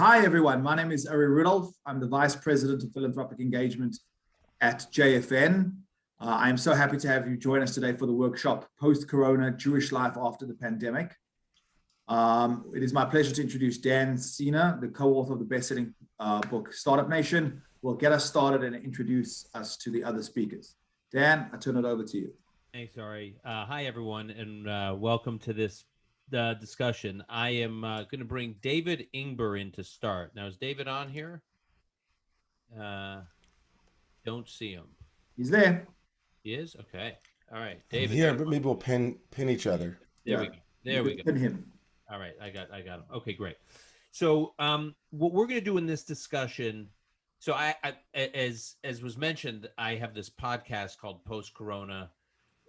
Hi, everyone. My name is Ari Rudolph. I'm the Vice President of Philanthropic Engagement at JFN. Uh, I am so happy to have you join us today for the workshop, Post-Corona Jewish Life After the Pandemic. Um, it is my pleasure to introduce Dan Senor, the co-author of the best-selling uh, book, Startup Nation. Will get us started and introduce us to the other speakers. Dan, I turn it over to you. Thanks, Ari. Uh, hi, everyone, and uh, welcome to this uh, discussion. I am uh, going to bring David Ingber in to start. Now, is David on here? Uh, don't see him. He's there. He is? Okay. All right. David. Here, but maybe we'll pin pin each other. There Yeah. we go. There we go. Pin him. All right, I got I got him. Okay, great. So um what we're going to do in this discussion so I as as was mentioned, I have this podcast called Post Corona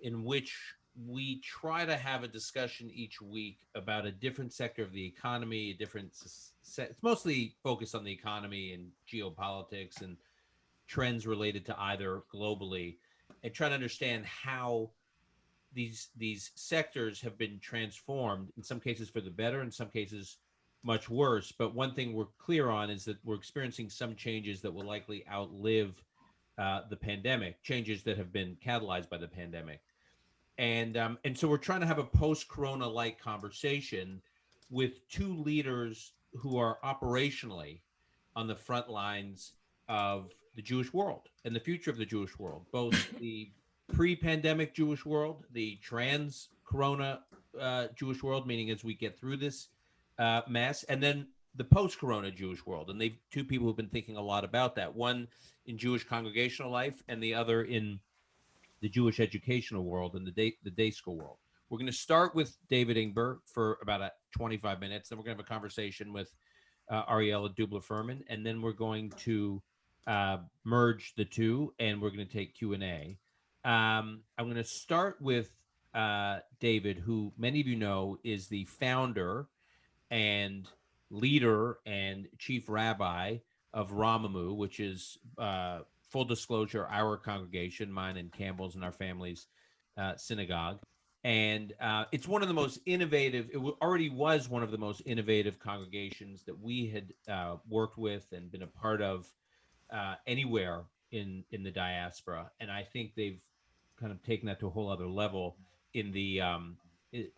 in which we try to have a discussion each week about a different sector of the economy, a different s- se- it's mostly focused on the economy and geopolitics and trends related to either globally and try to understand how these these sectors have been transformed in some cases for the better in some cases much worse. But one thing we're clear on is that we're experiencing some changes that will likely outlive uh, the pandemic changes that have been catalyzed by the pandemic and um, and so we're trying to have a post-corona like conversation with two leaders who are operationally on the front lines of the Jewish world and the future of the Jewish world, both the pre-pandemic Jewish world, the trans-corona uh, Jewish world, meaning as we get through this uh, mess, and then the post-corona Jewish world. And they've two people who've been thinking a lot about that. One in Jewish congregational life, and the other in the Jewish educational world and the day the day school world. We're going to start with David Ingber for about a 25 minutes. Then we're going to have a conversation with uh, Ariella Dubler Furman, and then we're going to uh, merge the two, and we're going to take Q and A. Um, I'm going to start with uh, David, who many of you know is the founder and leader and chief rabbi of Romemu, which is uh, full disclosure, our congregation, mine and Campbell's and our family's uh, synagogue. And uh, it's one of the most innovative, it already was one of the most innovative congregations that we had uh, worked with and been a part of uh, anywhere in, in the diaspora. And I think they've kind of taken that to a whole other level in the um,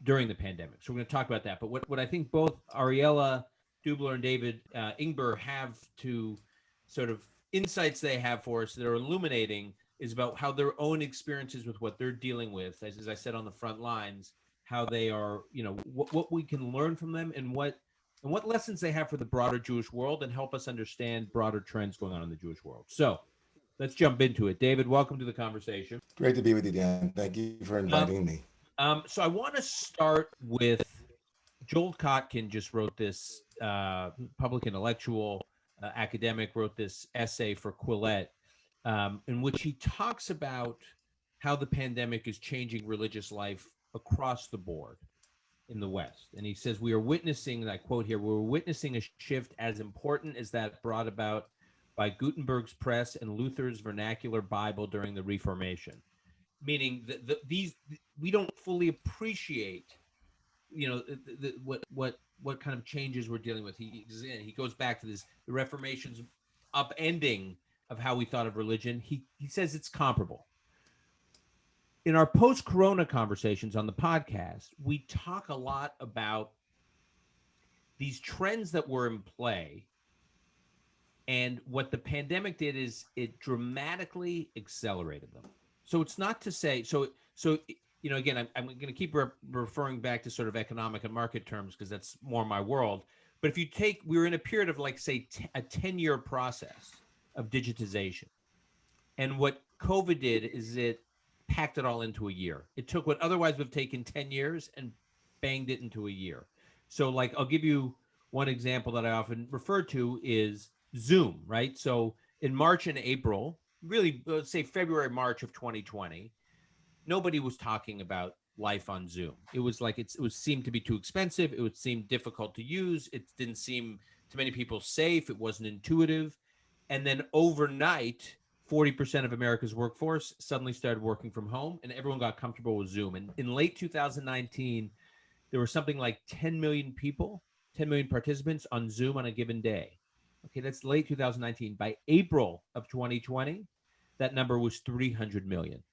during the pandemic. So we're going to talk about that. But what, what I think both Ariella Dubler and David uh, Ingber have to sort of insights they have for us that are illuminating is about how their own experiences with what they're dealing with, as, as I said on the front lines, how they are, you know, what, what we can learn from them and what and what lessons they have for the broader Jewish world and help us understand broader trends going on in the Jewish world. So let's jump into it. David, welcome to the conversation. Great to be with you, Dan. Thank you for inviting me. Um, so I want to start with Joel Kotkin just wrote this uh, public intellectual academic wrote this essay for Quillette um, in which he talks about how the pandemic is changing religious life across the board in the West. And he says, We are witnessing, and I quote here, we're witnessing a shift as important as that brought about by Gutenberg's press and Luther's vernacular Bible during the Reformation. Meaning that the, these, we don't fully appreciate, you know, the, the, what, what, what kind of changes we're dealing with. He, he goes back to this, the Reformation's upending of how we thought of religion. He, he says it's comparable in our post corona conversations on the podcast, we talk a lot about these trends that were in play. And what the pandemic did is it dramatically accelerated them. So it's not to say, so, so, you know, again, I'm, I'm going to keep re- referring back to sort of economic and market terms because that's more my world. But if you take, we were in a period of like, say, a 10 year process of digitization. And what COVID did is it packed it all into a year. It took what otherwise would have taken 10 years and banged it into a year. So like I'll give you one example that I often refer to is Zoom, right? So in March and April, really let's say February March of 2020, nobody was talking about life on Zoom. It was like it was seemed to be too expensive, it would seem difficult to use, it didn't seem to many people safe, it wasn't intuitive. And then overnight 40% of America's workforce suddenly started working from home and everyone got comfortable with Zoom. And in late 2019, there were something like 10 million people 10 million participants on Zoom on a given day. Okay, that's late 2019. By April of 2020, that number was 300 million.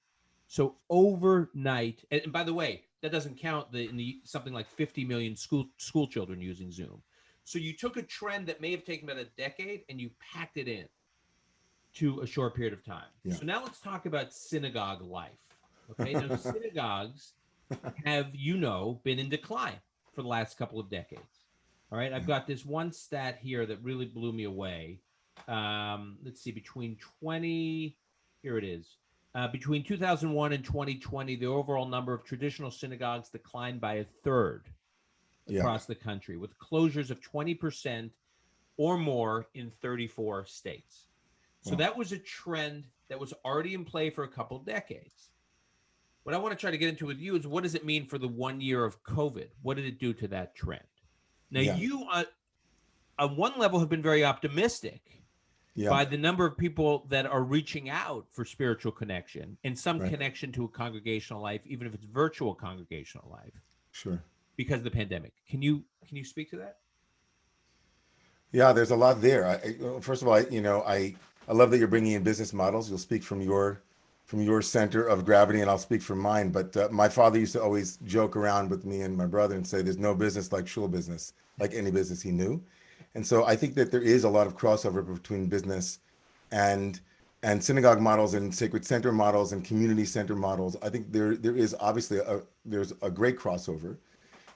So overnight, and, and by the way, that doesn't count the, the something like 50 million school school children using Zoom. So you took a trend that may have taken about a decade and you packed it in to a short period of time. Yeah. So now let's talk about synagogue life. Okay, now synagogues have you know been in decline for the last couple of decades. All right, I've got this one stat here that really blew me away. Um, let's see, between 20, here it is. Uh, between 2001 and 2020, the overall number of traditional synagogues declined by a third Yeah. across the country, with closures of 20% or more in 34 states. So Wow. that was a trend that was already in play for a couple decades. What I want to try to get into with you is what does it mean for the one year of COVID? What did it do to that trend? Now, Yeah. you, uh, on one level, have been very optimistic Yeah. by the number of people that are reaching out for spiritual connection and some Right. connection to a congregational life, even if it's virtual congregational life, Sure. because of the pandemic. Can you can you speak to that? Yeah, there's a lot there. I, first of all, I, you know, I I love that you're bringing in business models. You'll speak from your from your center of gravity, and I'll speak from mine. But uh, my father used to always joke around with me and my brother and say, "There's no business like shul business, like any business he knew." And so I think that there is a lot of crossover between business and and synagogue models and sacred center models and community center models. I think there there is obviously a there's a great crossover,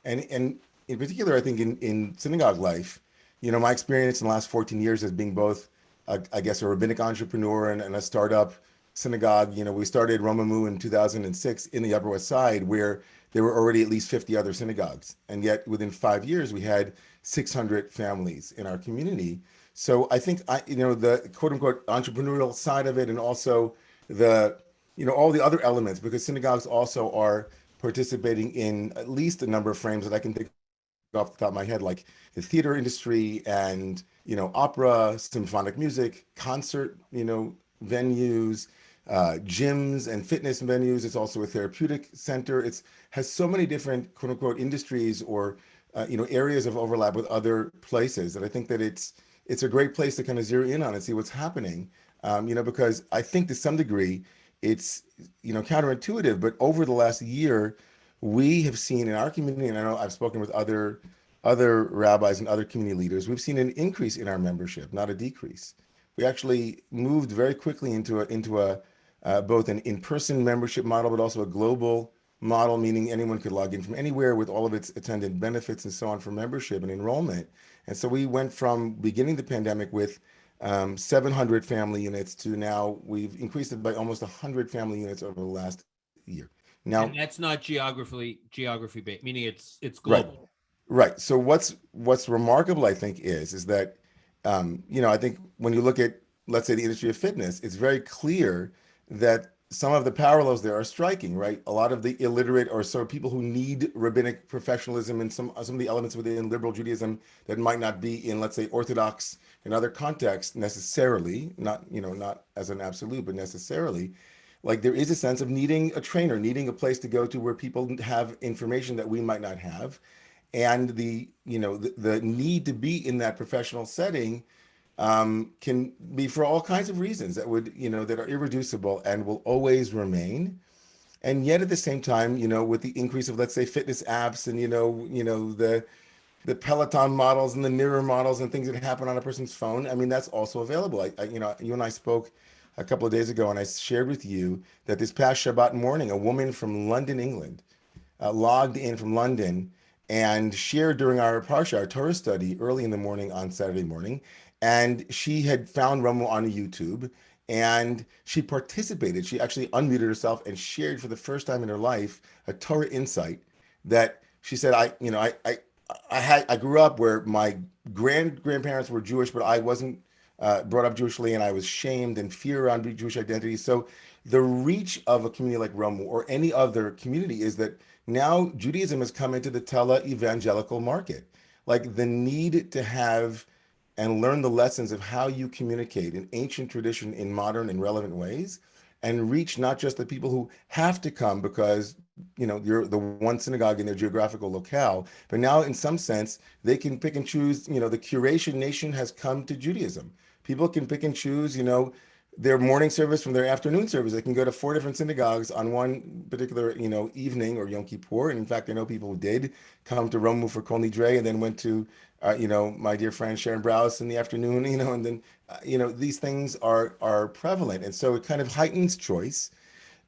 and and in particular, I think in in synagogue life, you know, my experience in the last 14 years as being both, a, I guess, a rabbinic entrepreneur and, and a startup synagogue. You know, we started Romemu in 2006 in the Upper West Side, where there were already at least 50 other synagogues, and yet within five years we had 600 families in our community. So I think I, you know, the quote unquote entrepreneurial side of it, and also the, you know, all the other elements, because synagogues also are participating in at least a number of frames that I can think off the top of my head, like the theater industry and you know opera, symphonic music, concert, you know venues, uh, gyms and fitness venues. It's also a therapeutic center. It's has so many different quote unquote industries or uh, you know areas of overlap with other places that I think that it's it's a great place to kind of zero in on and see what's happening. Um, you know because I think to some degree it's you know counterintuitive, but over the last year we have seen in our community, and I know I've spoken with other other rabbis and other community leaders, we've seen an increase in our membership, not a decrease. We actually moved very quickly into a into a uh, both an in-person membership model, but also a global model, meaning anyone could log in from anywhere with all of its attendant benefits and so on for membership and enrollment. And so we went from beginning the pandemic with um, 700 family units to now we've increased it by almost 100 family units over the last year. Now, and that's not geographically geography based, meaning it's it's Right. global. Right. So what's what's remarkable, I think, is is that um, you know I think when you look at let's say the industry of fitness, it's very clear that some of the parallels there are striking. Right. A lot of the illiterate or sort of people who need rabbinic professionalism and some some of the elements within liberal Judaism that might not be in let's say Orthodox in other contexts necessarily, not you know not as an absolute, but necessarily like there is a sense of needing a trainer needing a place to go to where people have information that we might not have and the you know the, the need to be in that professional setting um, can be for all kinds of reasons that would you know that are irreducible and will always remain. And yet at the same time you know with the increase of let's say fitness apps and you know you know the the peloton models and the mirror models and things that happen on a person's phone i mean that's also available. I, I you know you and i spoke a couple of days ago and i shared with you that this past shabbat morning a woman from london england uh, logged in from london and shared during our parsha our torah study early in the morning on saturday morning and she had found Romemu on YouTube and she participated. She actually unmuted herself and shared for the first time in her life a Torah insight that she said, I, you know, I, I, I had, I grew up where my grand grandparents were Jewish, but I wasn't uh, brought up Jewishly and I was shamed and fear around Jewish identity. So the reach of a community like Romemu or any other community is that now Judaism has come into the tele evangelical market. Like the need to have and learn the lessons of how you communicate in ancient tradition in modern and relevant ways and reach not just the people who have to come because you know you're the one synagogue in their geographical locale but now in some sense they can pick and choose you know the curation nation has come to judaism people can pick and choose you know their morning service from their afternoon service. They can go to four different synagogues on one particular, you know, evening or Yom Kippur. And in fact, I know people who did come to Romemu for Kol Nidre and then went to, uh, you know, my dear friend Sharon Brous in the afternoon, you know, and then, uh, you know, these things are are prevalent. And so it kind of heightens choice.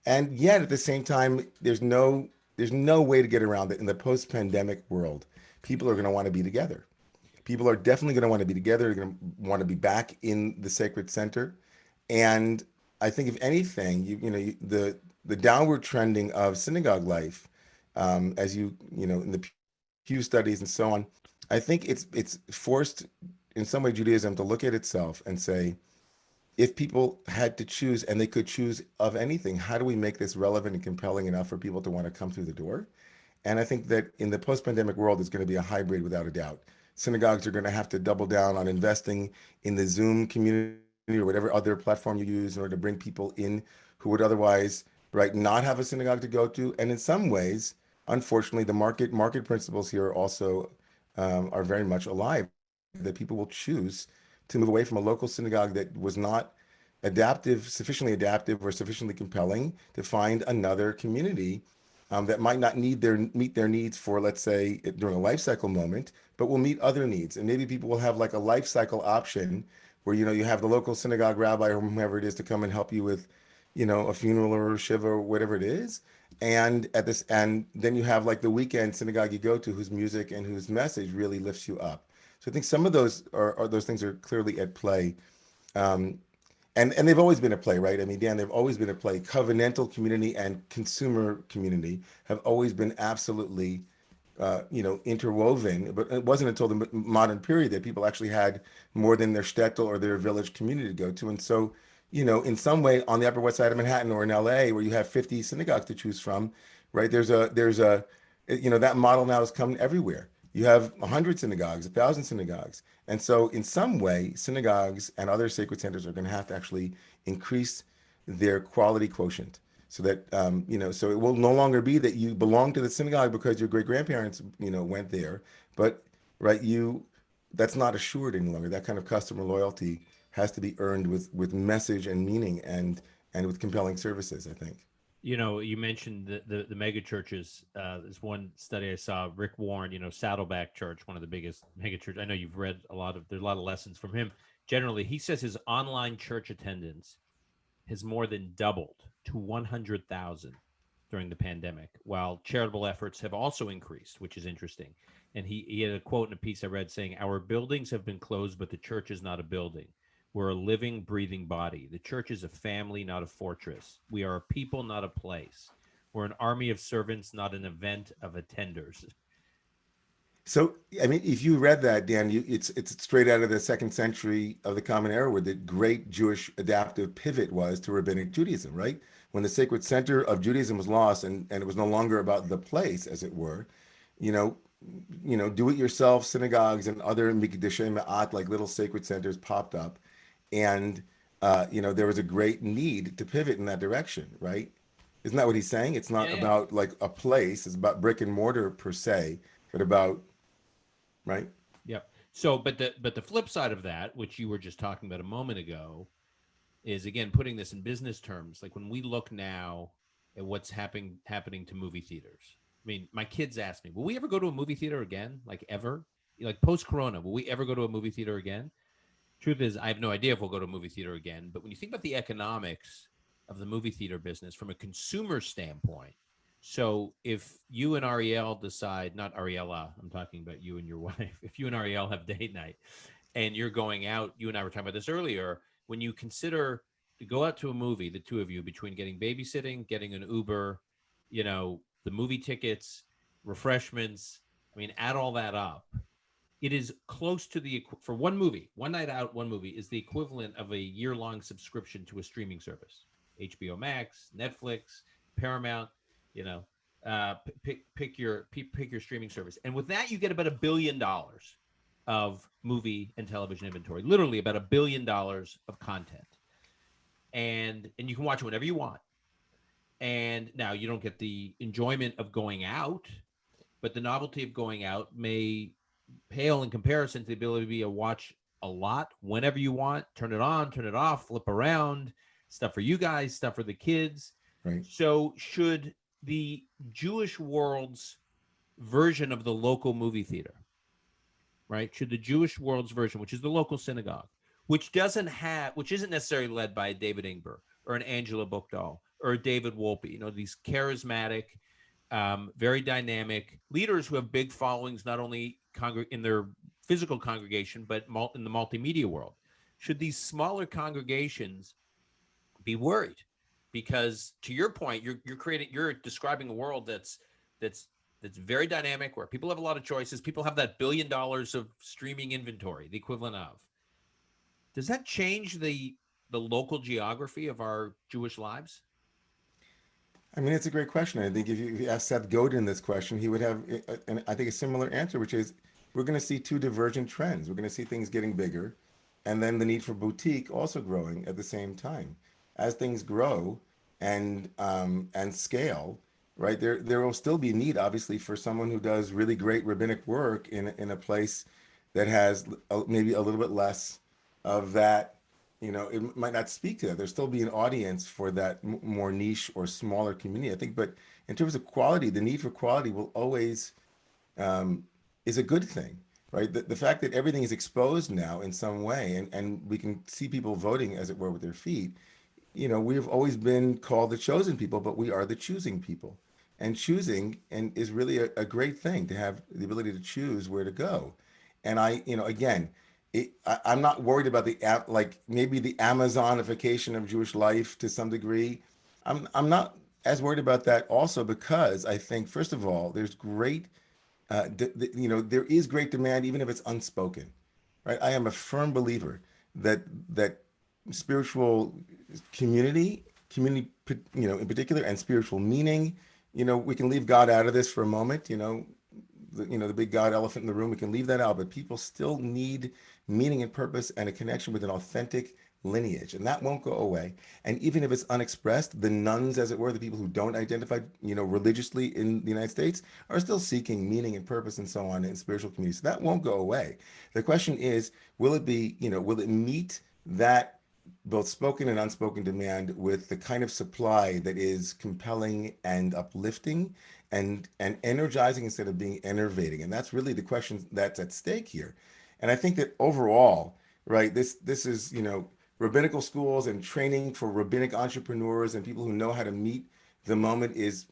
And yet at the same time, there's no there's no way to get around it in the post-pandemic world. People are going to want to be together. People are definitely going to want to be together. They're going to want to be back in the sacred center and I think if anything, you you know you, the the downward trending of synagogue life, um, as you you know in the Pew studies and so on, I think it's it's forced in some way Judaism to look at itself and say, if people had to choose and they could choose of anything, how do we make this relevant and compelling enough for people to want to come through the door? And I think that in the post-pandemic world, it's going to be a hybrid without a doubt. Synagogues are going to have to double down on investing in the Zoom community or whatever other platform you use in order to bring people in who would otherwise right not have a synagogue to go to and in some ways unfortunately the market market principles here are also um, are very much alive that people will choose to move away from a local synagogue that was not adaptive sufficiently adaptive or sufficiently compelling to find another community um, that might not need their meet their needs for let's say during a life cycle moment but will meet other needs. And maybe people will have like a life cycle option where you know you have the local synagogue rabbi or whomever it is to come and help you with you know a funeral or a shiva or whatever it is and at this and then you have like the weekend synagogue you go to whose music and whose message really lifts you up so i think some of those are, are those things are clearly at play um, and and they've always been at play right i mean dan they've always been at play covenantal community and consumer community have always been absolutely uh, you know, interwoven. But it wasn't until the modern period that people actually had more than their shtetl or their village community to go to. And so, you know, in some way on the Upper West Side of Manhattan or in LA, where you have 50 synagogues to choose from, right? There's a, there's a, you know, that model now is coming everywhere. You have 100 synagogues, a 1,000 synagogues. And so, in some way, synagogues and other sacred centers are going to have to actually increase their quality quotient so that um, you know so it will no longer be that you belong to the synagogue because your great grandparents you know went there but right you that's not assured any longer that kind of customer loyalty has to be earned with with message and meaning and and with compelling services i think you know you mentioned the the, the mega churches uh there's one study i saw rick warren you know saddleback church one of the biggest mega church i know you've read a lot of there's a lot of lessons from him generally he says his online church attendance has more than doubled to 100,000 during the pandemic, while charitable efforts have also increased, which is interesting. And he, he had a quote in a piece I read saying, Our buildings have been closed, but the church is not a building. We're a living, breathing body. The church is a family, not a fortress. We are a people, not a place. We're an army of servants, not an event of attenders. So, I mean, if you read that, Dan, you, it's it's straight out of the second century of the Common Era, where the great Jewish adaptive pivot was to rabbinic Judaism, right? When the sacred center of Judaism was lost, and and it was no longer about the place, as it were, you know, you know, do-it-yourself synagogues and other mikdashim ma'at, like little sacred centers, popped up, and uh, you know, there was a great need to pivot in that direction, right? Isn't that what he's saying? It's not yeah, about yeah. like a place; it's about brick and mortar per se, but about right? Yep. So, but the but the flip side of that, which you were just talking about a moment ago, is again putting this in business terms. Like when we look now at what's happening happening to movie theaters. I mean, my kids ask me, "Will we ever go to a movie theater again? Like ever? Like post Corona, will we ever go to a movie theater again?" Truth is, I have no idea if we'll go to a movie theater again. But when you think about the economics of the movie theater business from a consumer standpoint, so if you and Ariel decide, not Ariella, I'm talking about you and your wife, if you and Ariel have date night and you're going out, you and I were talking about this earlier, when you consider to go out to a movie, the two of you, between getting babysitting, getting an Uber, you know, the movie tickets, refreshments, I mean, add all that up. It is close to the for one movie, one night out, one movie is the equivalent of a year long subscription to a streaming service. HBO Max, Netflix, Paramount you know, uh, pick pick your pick your streaming service, and with that you get about a billion dollars of movie and television inventory. Literally about a billion dollars of content. and and you can watch it whenever you want. And now you don't get the enjoyment of going out, but the novelty of going out may pale in comparison to the ability to be a watch a lot whenever you want. Turn it on, turn it off, flip around. Stuff for you guys, stuff for the kids. Right. So should the Jewish world's version of the local movie theater, right? Should the Jewish world's version, which is the local synagogue, which doesn't have, which isn't necessarily led by David Ingber or an Angela Buchdahl or a David Wolpe, you know, these charismatic, um, very dynamic leaders who have big followings, not only in their physical congregation, but in the multimedia world. Should these smaller congregations be worried? Because to your point, you're you're creating, you're describing a world that's that's that's very dynamic, where people have a lot of choices. People have that billion dollars of streaming inventory, the equivalent of. Does that change the the local geography of our Jewish lives? I mean, it's a great question. I think if you, if you ask Seth Godin this question, he would have, uh, and I think a similar answer, which is we're going to see two divergent trends. We're going to see things getting bigger, and then the need for boutique also growing at the same time. As things grow and um, and scale, right there there will still be need, obviously, for someone who does really great rabbinic work in in a place that has a, maybe a little bit less of that you know it might not speak to that. There'll still be an audience for that more niche or smaller community i think. But in terms of quality the need for quality will always um, is a good thing right? The, the fact that everything is exposed now in some way and, and we can see people voting as it were with their feet you know we've always been called the chosen people but we are the choosing people. And choosing and is really a, a great thing to have the ability to choose where to go. And i you know again it, I, I'm not worried about the like maybe the Amazonification of Jewish life to some degree. I'm I'm not as worried about that also because I think first of all there's great, uh, you know, there is great demand even if it's unspoken, right? I am a firm believer that that spiritual community, community, you know, in particular, and spiritual meaning. You know, we can leave God out of this for a moment. You know, the, you know the big God elephant in the room. We can leave that out, but people still need meaning and purpose and a connection with an authentic lineage. And that won't go away. And even if it's unexpressed the nuns as it were the people who don't identify you know religiously in the united states are still seeking meaning and purpose and so on in spiritual communities. So that won't go away. The question is will it be you know will it meet that both spoken and unspoken demand with the kind of supply that is compelling and uplifting and and energizing instead of being enervating? And that's really the question that's at stake here and I think that overall, right, this this is you know rabbinical schools and training for rabbinic entrepreneurs and people who know how to meet the moment is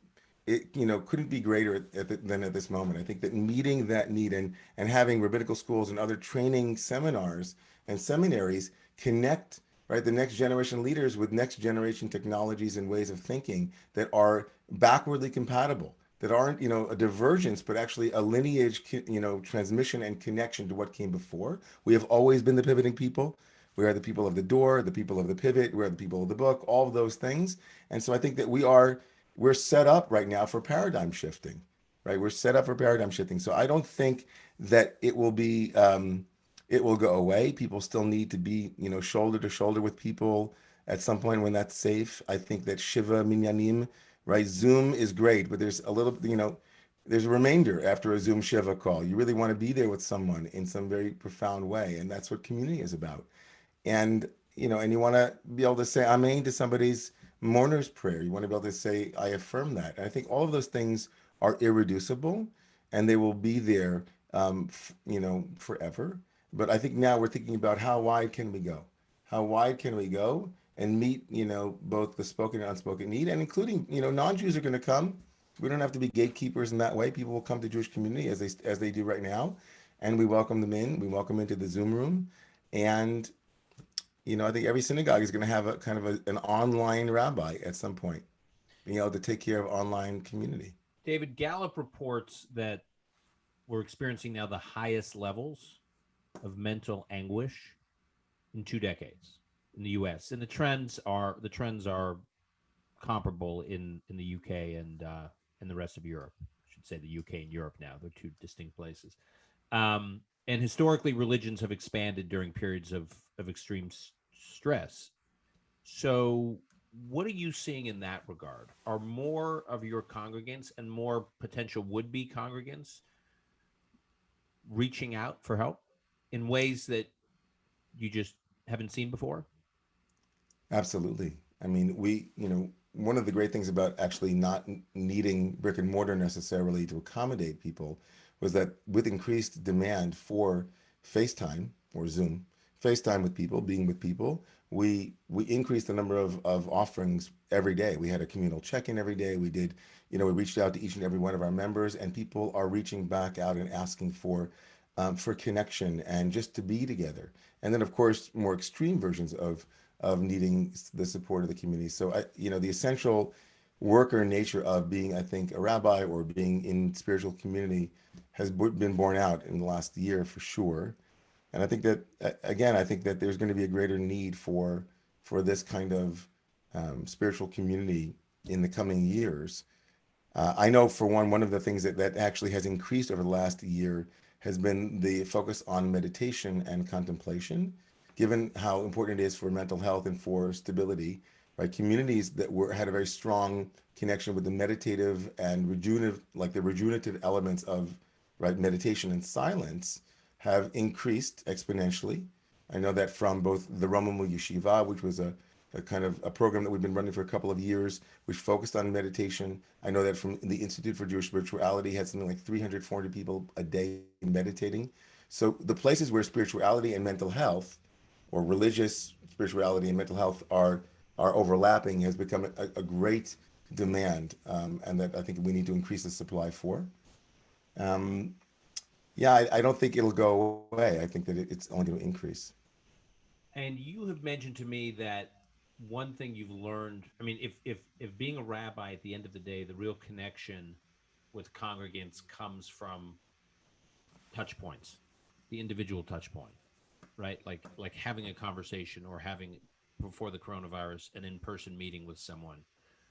it you know couldn't be greater at, the, than at this moment. I think that meeting that need and and having rabbinical schools and other training seminars and seminaries connect right the next generation leaders with next generation technologies and ways of thinking that are backwardly compatible that aren't you know a divergence but actually a lineage you know transmission and connection to what came before. We have always been the pivoting people. We are the people of the door the people of the pivot we are the people of the book all of those things. And so i think that we are we're set up right now for paradigm shifting right? We're set up for paradigm shifting. So i don't think that it will be um it will go away. People still need to be you know shoulder to shoulder with people at some point when that's safe. I think that shiva minyanim right? Zoom is great, but there's a little, you know, there's a remainder after a Zoom Shiva call. You really want to be there with someone in some very profound way. And that's what community is about. And, you know, and you want to be able to say Amen to somebody's mourner's prayer. You want to be able to say, I affirm that. And I think all of those things are irreducible and they will be there, um, you know, forever. But I think now we're thinking about how wide can we go? How wide can we go? And meet, you know, both the spoken and unspoken need, and including, you know, non-Jews are going to come. We don't have to be gatekeepers in that way. People will come to Jewish community as they as they do right now, and we welcome them in. We welcome into the Zoom room, and you know, I think every synagogue is going to have a kind of a, an online rabbi at some point, being able to take care of online community. David Gallup reports that we're experiencing now the highest levels of mental anguish in two decades in the U.S. and the trends are the trends are comparable in in the UK and uh, and the rest of Europe. I should say the UK and Europe now. They're two distinct places. Um, and historically, religions have expanded during periods of of extreme stress. So, what are you seeing in that regard? Are more of your congregants and more potential would be congregants reaching out for help in ways that you just haven't seen before? Absolutely. I mean, we, you know, one of the great things about actually not needing brick and mortar necessarily to accommodate people was that with increased demand for FaceTime or Zoom, FaceTime with people, being with people, we we increased the number of, of offerings every day. We had a communal check-in every day. We did, you know, we reached out to each and every one of our members and people are reaching back out and asking for um, for connection and just to be together. And then of course, more extreme versions of of needing the support of the community. So I, you know, the essential worker nature of being, I think, a rabbi or being in spiritual community has been borne out in the last year for sure. And I think that, again, I think that there's going to be a greater need for for this kind of um, spiritual community in the coming years. Uh, I know for one, one of the things that, that actually has increased over the last year has been the focus on meditation and contemplation given how important it is for mental health and for stability, right? Communities that were had a very strong connection with the meditative and rejuvenative, like the rejuvenative elements of right meditation and silence have increased exponentially. I know that from both the Romemu Yeshiva, which was a, a, kind of a program that we've been running for a couple of years, which focused on meditation. I know that from the Institute for Jewish Spirituality had something like 300, 400 people a day meditating. So the places where spirituality and mental health or religious spirituality and mental health are are overlapping has become a, a great demand um, and that I think we need to increase the supply for. Um, yeah, I, I, don't think it'll go away. I think that it, it's only going to increase. And you have mentioned to me that one thing you've learned, I mean, if, if, if being a rabbi at the end of the day, the real connection with congregants comes from touch points, the individual touch point right? Like like having a conversation or having before the coronavirus an in-person meeting with someone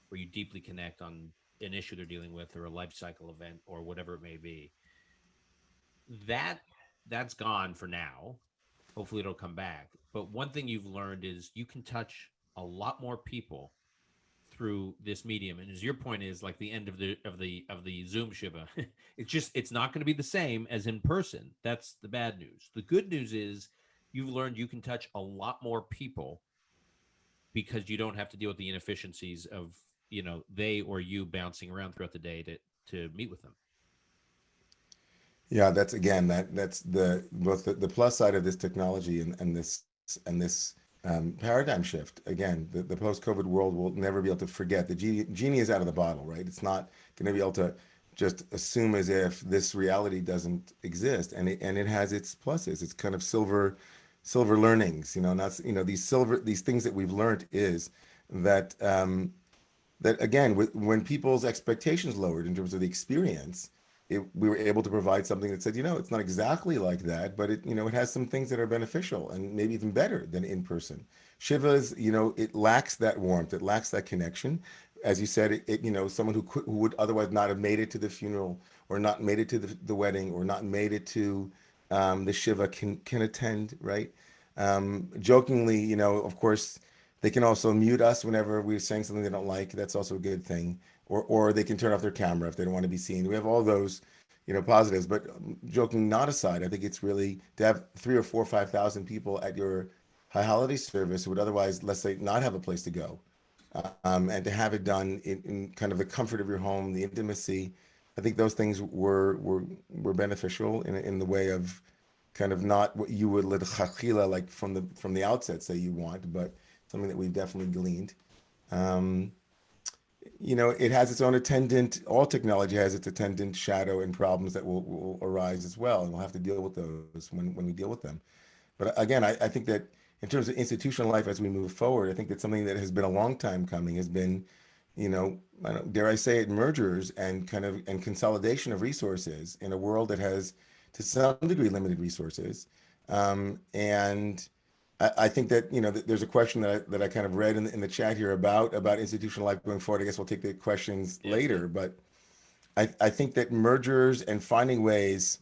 where you deeply connect on an issue they're dealing with or a life cycle event or whatever it may be. That that's gone for now. Hopefully it'll come back. But one thing you've learned is you can touch a lot more people through this medium and as your point is like the end of the of the of the zoom shiva it's just it's not going to be the same as in person that's the bad news the good news is you've learned you can touch a lot more people because you don't have to deal with the inefficiencies of you know they or you bouncing around throughout the day to to meet with them. Yeah that's again that that's the both the, the plus side of this technology and, and this and this um, paradigm shift. Again the, the post-covid world will never be able to forget. The genie, genie is out of the bottle right? It's not going to be able to just assume as if this reality doesn't exist and it, and it has its pluses. It's kind of silver silver learnings, you know, that's, you know, these silver, these things that we've learned is that, um, that again, with, when people's expectations lowered in terms of the experience, it, we were able to provide something that said, you know, it's not exactly like that, but it, you know, it has some things that are beneficial and maybe even better than in person. Shiva's, you know, it lacks that warmth, it lacks that connection. As you said, it, it you know, someone who could, who would otherwise not have made it to the funeral or not made it to the, the wedding or not made it to um, the Shiva can, can attend, right? Um, jokingly, you know, of course, they can also mute us whenever we're saying something they don't like. That's also a good thing. Or, or they can turn off their camera if they don't want to be seen. We have all those, you know, positives. But joking not aside, I think it's really to have three or four, five thousand people at your high holiday service who would otherwise, let's say, not have a place to go, um, and to have it done in, in kind of the comfort of your home, the intimacy, I think those things were were were beneficial in in the way of kind of not what you would let chachila like from the from the outset say you want, but something that we've definitely gleaned. Um, you know, it has its own attendant. All technology has its attendant shadow and problems that will, will arise as well, and we'll have to deal with those when when we deal with them. But again, I, I think that in terms of institutional life as we move forward, I think that something that has been a long time coming has been you know, I dare I say it, mergers and kind of and consolidation of resources in a world that has, to some degree, limited resources. Um, and I, I, think that you know that there's a question that I, that I kind of read in the, in the chat here about about institutional life going forward. I guess we'll take the questions yeah. later, but I, I think that mergers and finding ways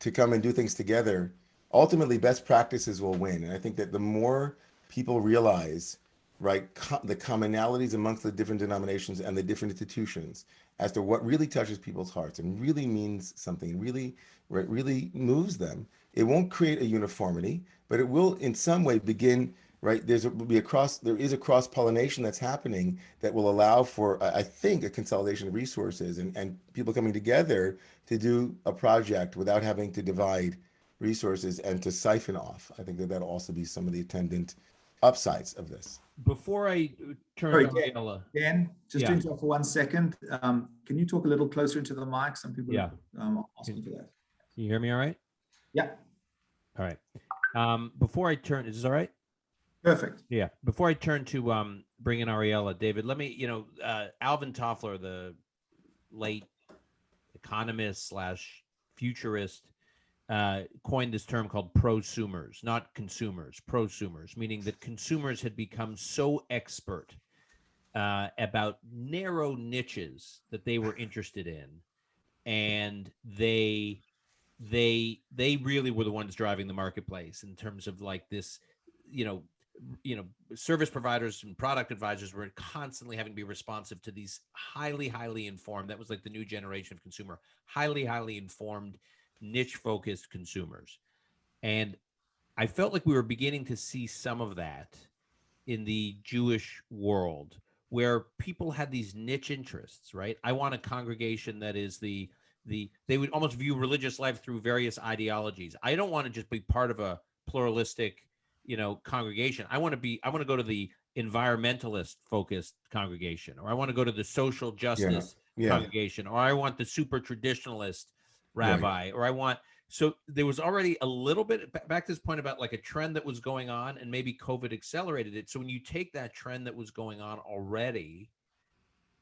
to come and do things together, ultimately, best practices will win. And I think that the more people realize right, co- the commonalities amongst the different denominations and the different institutions as to what really touches people's hearts and really means something, really, right, really moves them. It won't create a uniformity, but it will in some way begin right there's a, will be a cross there is a cross pollination that's happening that will allow for i think a consolidation of resources and, and people coming together to do a project without having to divide resources and to siphon off i think that that'll also be some of the attendant upsides of this Before I turn Sorry, to Dan. Ariella, Dan, just Yeah. interrupt for one second, um, can you talk a little closer into the mic? Some people Yeah. um, are asking for that. can you hear me all right? Yeah, All right. Um, before I turn, is this all right? perfect. Yeah. Before I turn to um, bring in Ariella, David, let me, you know, uh, Alvin Toffler, the late economist slash futurist, uh, coined this term called prosumers, not consumers, prosumers, meaning that consumers had become so expert uh, about narrow niches that they were interested in, and they they they really were the ones driving the marketplace in terms of like this, you know, you know service providers and product advisors were constantly having to be responsive to these highly highly informed that was like the new generation of consumer highly highly informed niche focused consumers. And i felt like we were beginning to see some of that in the jewish world where people had these niche interests right? I want a congregation that is the the they would almost view religious life through various ideologies. I don't want to just be part of a pluralistic you know congregation. I want to be i want to go to the environmentalist focused congregation or i want to go to the social justice Yeah. congregation or i want the super traditionalist Right. rabbi or i want so there was already a little bit back to this point about like a trend that was going on and maybe covid accelerated it so when you take that trend that was going on already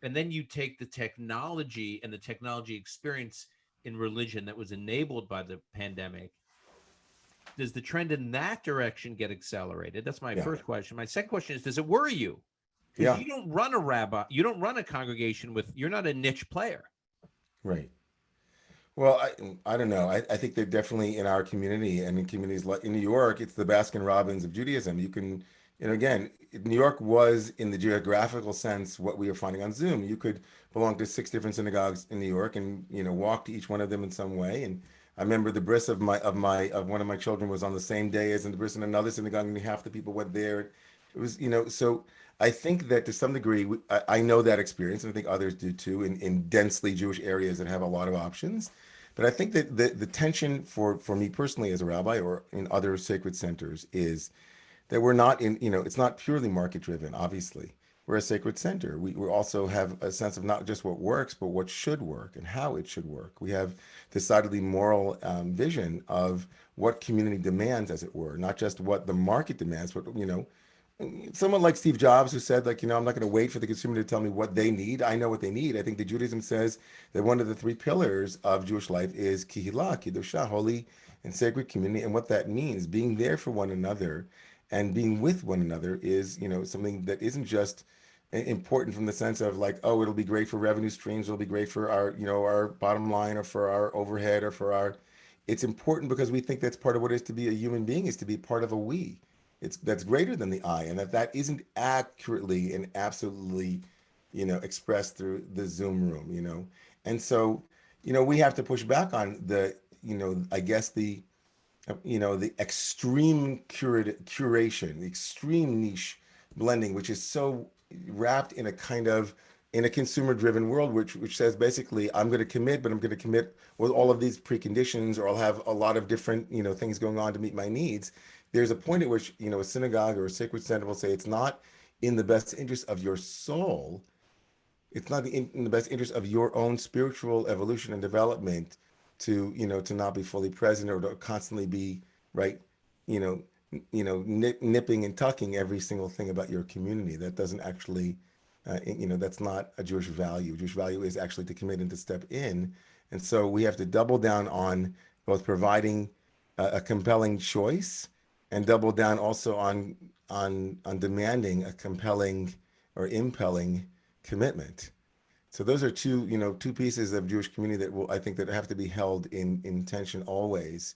and then you take the technology and the technology experience in religion that was enabled by the pandemic does the trend in that direction get accelerated that's my Yeah. first question my second question is does it worry you 'Cause Yeah. you don't run a rabbi you don't run a congregation with you're not a niche player Right. Well, I I don't know. I, I think they're definitely in our community and in communities like in New York, it's the Baskin Robbins of Judaism. You can, you know, again, New York was in the geographical sense what we are finding on Zoom. You could belong to six different synagogues in New York and you know walk to each one of them in some way. And I remember the bris of my of my of one of my children was on the same day as in the bris in another synagogue, and half the people went there. It was, you know, so I think that to some degree, I, I know that experience, and I think others do too, in, in densely Jewish areas that have a lot of options. But I think that the, the tension for, for me personally as a rabbi or in other sacred centers is that we're not in, you know, it's not purely market driven, obviously. We're a sacred center. We, we also have a sense of not just what works, but what should work and how it should work. We have decidedly moral um, vision of what community demands, as it were, not just what the market demands, but, you know, someone like Steve Jobs who said like you know I'm not going to wait for the consumer to tell me what they need. I know what they need. I think the Judaism says that one of the three pillars of Jewish life is kihila, kiddusha, holy and sacred community, and what that means, being there for one another and being with one another is you know something that isn't just important from the sense of like oh it'll be great for revenue streams, it'll be great for our you know our bottom line or for our overhead or for our it's important because we think that's part of what it is to be a human being is to be part of a we it's that's greater than the I, and that that isn't accurately and absolutely, you know, expressed through the Zoom room, you know, and so, you know, we have to push back on the, you know, I guess the, you know, the extreme curat curation, the extreme niche blending, which is so wrapped in a kind of in a consumer driven world which which says basically i'm going to commit but i'm going to commit with all of these preconditions or i'll have a lot of different you know things going on to meet my needs there's a point at which you know a synagogue or a sacred center will say it's not in the best interest of your soul it's not in, in the best interest of your own spiritual evolution and development to you know to not be fully present or to constantly be right you know you know nip, nipping and tucking every single thing about your community. That doesn't actually uh, you know that's not a jewish value. Jewish value is actually to commit and to step in. And so we have to double down on both providing a, a compelling choice and double down also on on on demanding a compelling or impelling commitment so those are two you know two pieces of jewish community that will i think that have to be held in in tension always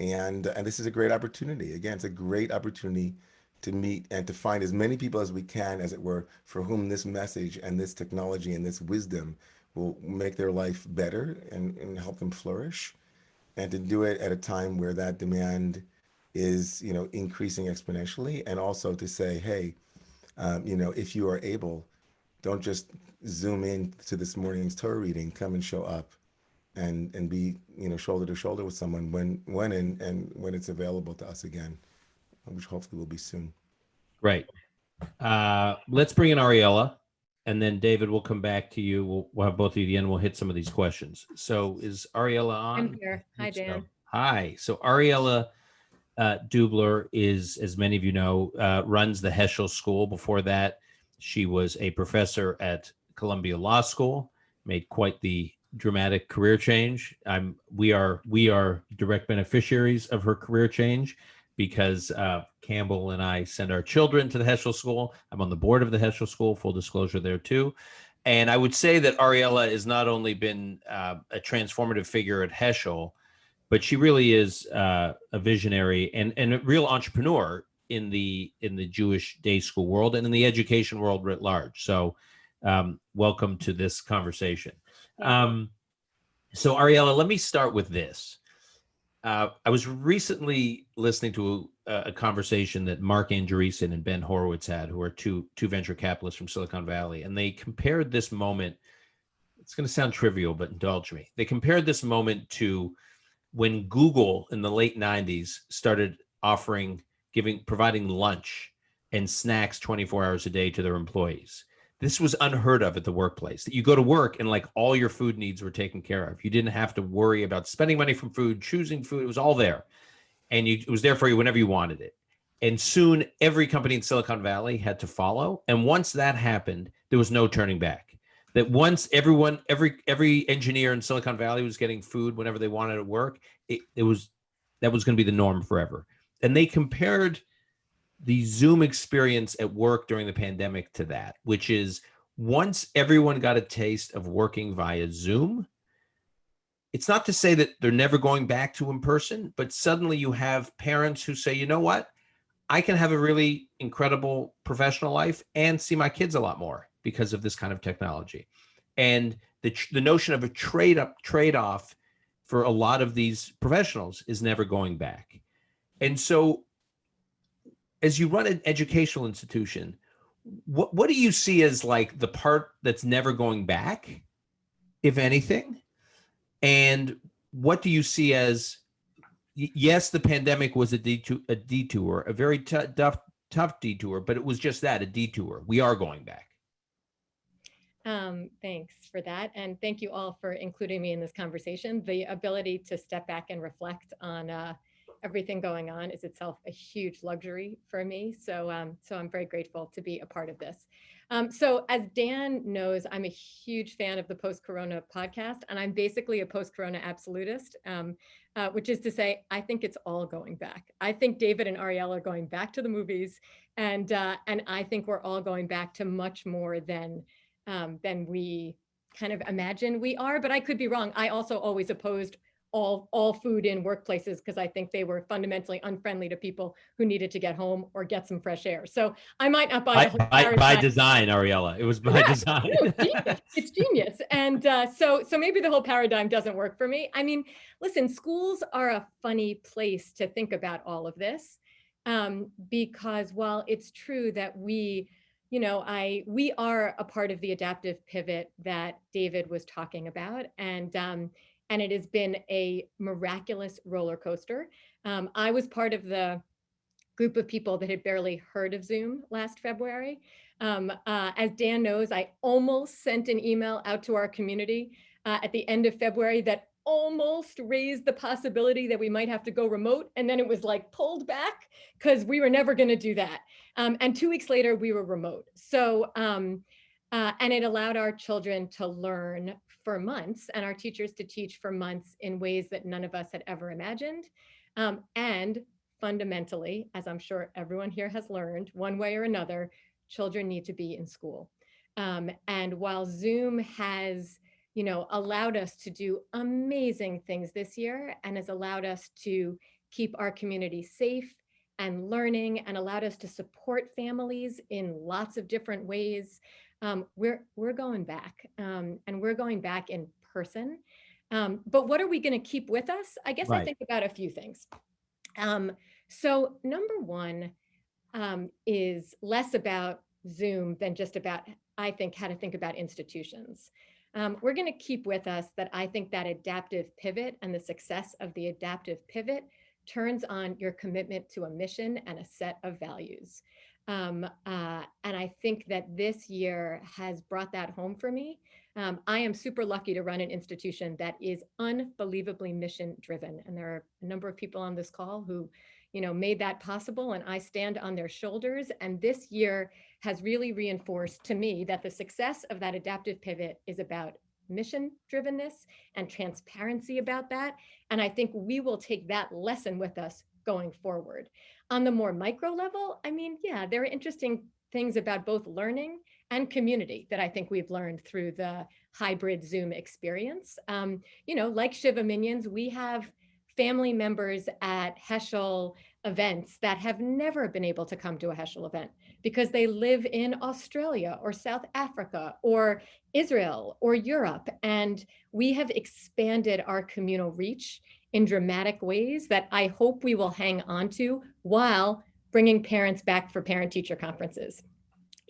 and and this is a great opportunity again it's a great opportunity to meet and to find as many people as we can, as it were, for whom this message and this technology and this wisdom will make their life better and, and help them flourish. And to do it at a time where that demand is, you know, increasing exponentially. And also to say, hey, um, you know, if you are able, don't just zoom in to this morning's Torah reading, come and show up and and be you know shoulder to shoulder with someone when when and and when it's available to us again which hopefully will be soon Right. Uh, let's bring in Ariella, and then David will come back to you. We'll, we'll have both of you at the end. We'll hit some of these questions. So is Ariella on? I'm here. Hi, Think so. Dan. Hi. So Ariella uh, Dubler is, as many of you know, uh, runs the Heschel School. Before that, she was a professor at Columbia Law School. Made quite the dramatic career change. I'm. We are. We are direct beneficiaries of her career change because uh, Campbell and I send our children to the Heschel School. I'm on the board of the Heschel School. Full disclosure there too. And I would say that Ariella has not only been uh, a transformative figure at Heschel, but she really is uh, a visionary and, and a real entrepreneur in the in the Jewish day school world and in the education world writ large. So, um, welcome to this conversation. Um, so, Ariella, let me start with this. Uh, I was recently listening to a, a conversation that Marc Andreessen and Ben Horowitz had, who are two two venture capitalists from Silicon Valley, and they compared this moment. It's going to sound trivial, but indulge me. They compared this moment to when Google in the late '90s started offering, giving, providing lunch and snacks 24 hours a day to their employees. This was unheard of at the workplace. That you go to work and like all your food needs were taken care of. You didn't have to worry about spending money from food, choosing food. It was all there, and you, it was there for you whenever you wanted it. And soon, every company in Silicon Valley had to follow. And once that happened, there was no turning back. That once everyone, every every engineer in Silicon Valley was getting food whenever they wanted at work, it, it was that was going to be the norm forever. And they compared the Zoom experience at work during the pandemic to that, which is once everyone got a taste of working via Zoom, it's not to say that they're never going back to in person, but suddenly you have parents who say, you know what? I can have a really incredible professional life and see my kids a lot more because of this kind of technology. And the, the notion of a trade up trade off for a lot of these professionals is never going back. And so as you run an educational institution, what what do you see as like the part that's never going back, if anything? And what do you see as yes, the pandemic was a detour, a detour, a very tough tough detour, but it was just that, a detour. We are going back. Um, thanks for that. And thank you all for including me in this conversation. The ability to step back and reflect on uh, everything going on is itself a huge luxury for me. So, um, so I'm very grateful to be a part of this. Um, so as Dan knows, I'm a huge fan of the Post-Corona podcast, and I'm basically a post-Corona absolutist, um, uh, which is to say, I think it's all going back. I think David and Ariel are going back to the movies, and uh, and I think we're all going back to much more than um, than we kind of imagine we are. But I could be wrong. I also always opposed all all food in workplaces because I think they were fundamentally unfriendly to people who needed to get home or get some fresh air. So I might not buy By, by, by design, Ariella. It was by Yeah, design. No, genius. It's genius. And uh, so, so maybe the whole paradigm doesn't work for me. I mean, listen, schools are a funny place to think about all of this um, because while it's true that we, you know, I we are a part of the adaptive pivot that David was talking about, and um, and it has been a miraculous roller coaster. Um, I was part of the group of people that had barely heard of Zoom last February. Um, uh, as Dan knows, I almost sent an email out to our community uh, at the end of February that almost raised the possibility that we might have to go remote. And then it was like pulled back because we were never going to do that. Um, and two weeks later, we were remote. So, um, uh, and it allowed our children to learn for months and our teachers to teach for months in ways that none of us had ever imagined. Um, and fundamentally, as I'm sure everyone here has learned, one way or another, children need to be in school. Um, and while Zoom has, you know, allowed us to do amazing things this year and has allowed us to keep our community safe and learning and allowed us to support families in lots of different ways. Um, we're, we're going back um, and we're going back in person. Um, but what are we going to keep with us? I guess I think about a few things. Um, so number one um, is less about Zoom than just about, I think, how to think about institutions. Um, we're going to keep with us that I think that adaptive pivot and the success of the adaptive pivot turns on your commitment to a mission and a set of values. Um, uh, and I think that this year has brought that home for me. Um, I am super lucky to run an institution that is unbelievably mission driven. And there are a number of people on this call who, you know, made that possible and I stand on their shoulders. And this year has really reinforced to me that the success of that adaptive pivot is about mission drivenness and transparency about that. And I think we will take that lesson with us going forward. On the more micro level, I mean, yeah, there are interesting things about both learning and community that I think we've learned through the hybrid Zoom experience. Um, you know, like Shiva minyans, we have family members at Heschel events that have never been able to come to a Heschel event because they live in Australia or South Africa or Israel or Europe. And we have expanded our communal reach in dramatic ways that I hope we will hang on to while bringing parents back for parent-teacher conferences.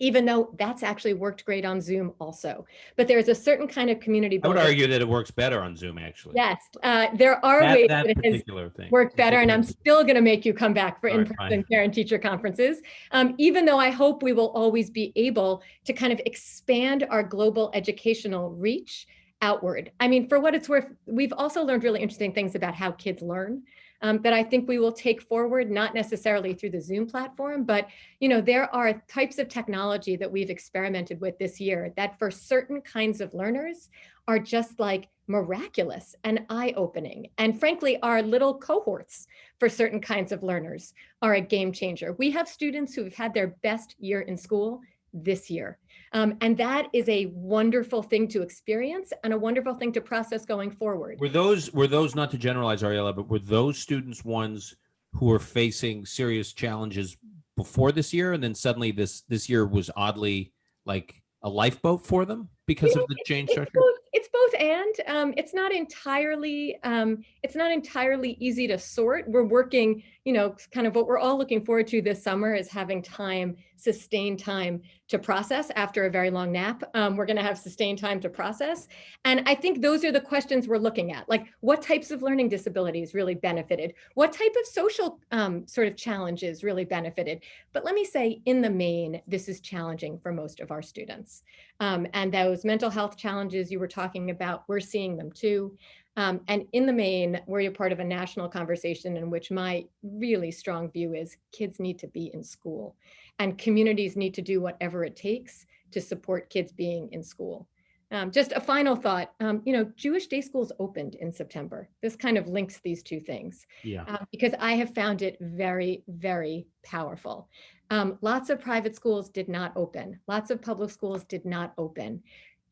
Even though that's actually worked great on Zoom also. But there's a certain kind of community. I would argue that it works better on Zoom, actually. Yes, uh, there are That, ways that that it has particular thing. worked better and I'm still going to make you come back for in-person fine. parent-teacher conferences. Um, even though I hope we will always be able to kind of expand our global educational reach outward. I mean, for what it's worth, we've also learned really interesting things about how kids learn um, that I think we will take forward, not necessarily through the Zoom platform, but you know, there are types of technology that we've experimented with this year that for certain kinds of learners are just like miraculous and eye-opening. And frankly, our little cohorts for certain kinds of learners are a game changer. We have students who have had their best year in school this year. Um, and that is a wonderful thing to experience and a wonderful thing to process going forward. Were those were those not to generalize Ariella, but were those students ones who were facing serious challenges before this year, and then suddenly this this year was oddly like a lifeboat for them because You of the change it's structure? both, it's both and um, it's not entirely um, it's not entirely easy to sort. We're working, you know, kind of what we're all looking forward to this summer is having time, sustained time to process after a very long nap. Um, we're going to have sustained time to process. And I think those are the questions we're looking at. Like what types of learning disabilities really benefited? What type of social um, sort of challenges really benefited? But let me say in the main, this is challenging for most of our students. Um, and those mental health challenges you were talking about, we're seeing them too. Um, and in the main, we're a part of a national conversation in which my really strong view is kids need to be in school and communities need to do whatever it takes to support kids being in school. Um, just a final thought, um, you know, Jewish day schools opened in September. This kind of links these two things Yeah. uh, because I have found it very, very powerful. Um, lots of private schools did not open. Lots of public schools did not open.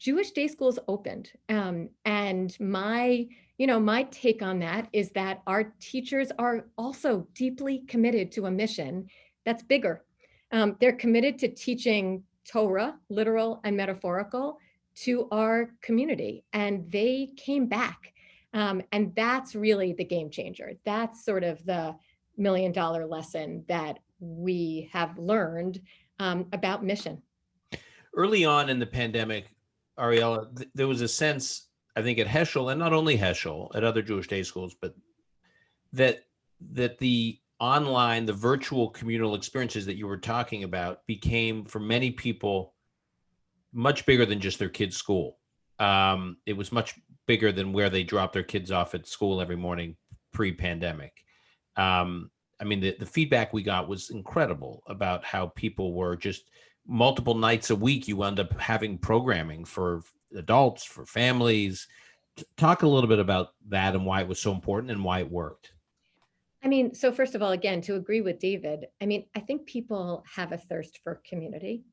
Jewish day schools opened. Um, and my, you know, my take on that is that our teachers are also deeply committed to a mission that's bigger. Um, they're committed to teaching Torah, literal and metaphorical, to our community. And they came back. Um, and that's really the game changer. That's sort of the million dollar lesson that we have learned um, about mission. Early on in the pandemic, Ariella, th- there was a sense, I think, at Heschel, and not only Heschel, at other Jewish day schools, but that that the online, the virtual communal experiences that you were talking about became, for many people, much bigger than just their kids' school. Um, it was much bigger than where they drop their kids off at school every morning pre-pandemic. Um, I mean, the, the feedback we got was incredible about how people were just multiple nights a week. You end up having programming for adults, for families. Talk a little bit about that and why it was so important and why it worked. I mean, so first of all, again, to agree with David, I mean, I think people have a thirst for community.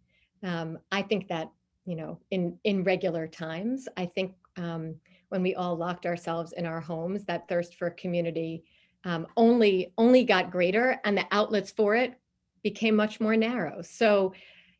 Um, I think that, you know, in, in regular times, I think um, when we all locked ourselves in our homes, that thirst for community um, only only got greater and the outlets for it became much more narrow. So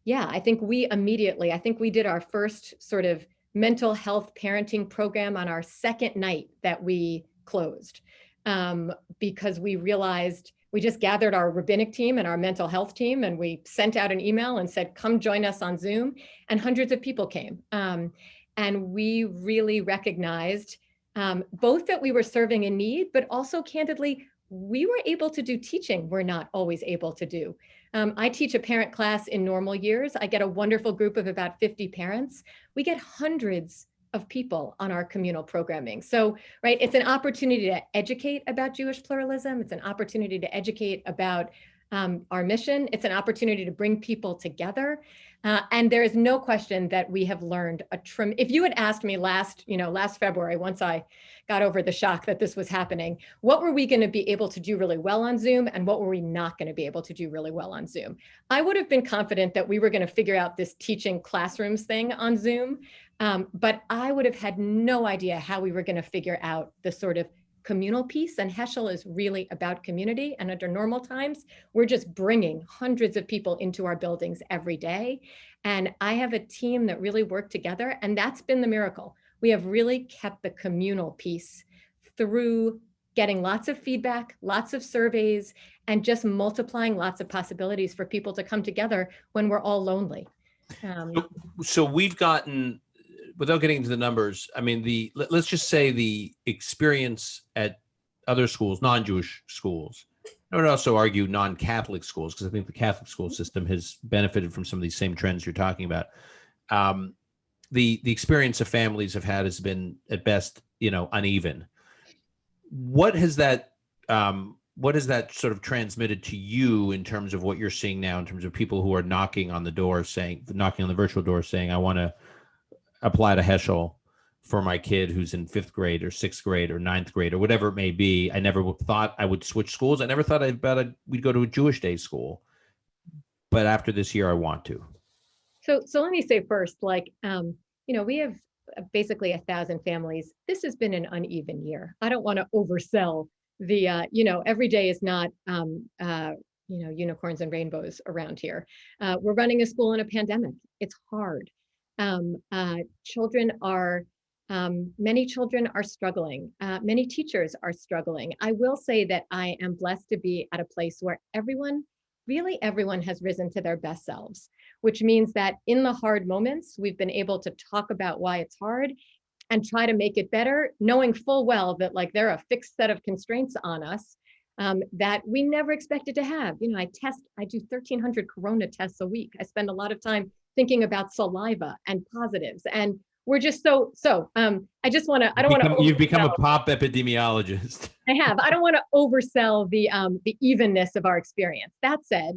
yeah, I think we immediately, I think we did our first sort of mental health parenting program on our second night that we closed um, because we realized we just gathered our rabbinic team and our mental health team and we sent out an email and said, come join us on Zoom. And hundreds of people came. Um, and we really recognized um, both that we were serving a need, but also candidly, we were able to do teaching we're not always able to do. Um, I teach a parent class in normal years. I get a wonderful group of about 50 parents. We get hundreds of people on our communal programming. So, right, it's an opportunity to educate about Jewish pluralism. It's an opportunity to educate about um, our mission. It's an opportunity to bring people together. Uh, and there is no question that we have learned a trim. If you had asked me last, you know, last February, once I got over the shock that this was happening, what were we going to be able to do really well on Zoom and what were we not going to be able to do really well on Zoom? I would have been confident that we were going to figure out this teaching classrooms thing on Zoom, um, but I would have had no idea how we were going to figure out the sort of communal piece and Heschel is really about community. And under normal times we're just bringing hundreds of people into our buildings every day. And I have a team that really work together and that's been the miracle. We have really kept the communal piece through getting lots of feedback lots of surveys and just multiplying lots of possibilities for people to come together when we're all lonely. Um, So- So we've gotten, without getting into the numbers, I mean, the, let, us just say the experience at other schools, non-Jewish schools. I would also argue non-Catholic schools, because I think the Catholic school system has benefited from some of these same trends you're talking about. Um, the, the experience of families have had has been at best, you know, uneven. What has that, um, what has that sort of transmitted to you in terms of what you're seeing now in terms of people who are knocking on the door saying knocking on the virtual door saying i want to apply to heschel for my kid who's in fifth grade or sixth grade or ninth grade or whatever it may be i never thought i would switch schools i never thought i'd bet I'd, we'd go to a jewish day school but after this year i want to So, so let me say first, like, um, you know, we have uh, basically a thousand families. This has been an uneven year. I don't want to oversell the, uh, you know, every day is not, um, uh, you know, unicorns and rainbows around here. Uh, we're running a school in a pandemic. It's hard. Um, uh, children are, um, many children are struggling. Uh, many teachers are struggling. I will say that I am blessed to be at a place where everyone, really everyone has risen to their best selves which means that in the hard moments, we've been able to talk about why it's hard and try to make it better, knowing full well that like there are a fixed set of constraints on us um, that we never expected to have. You know, I test, I do 1300 Corona tests a week. I spend a lot of time thinking about saliva and positives and we're just so, so um, I just want to, I don't want to. you've become a pop epidemiologist I have. I don't want to oversell the um, the evenness of our experience. That said,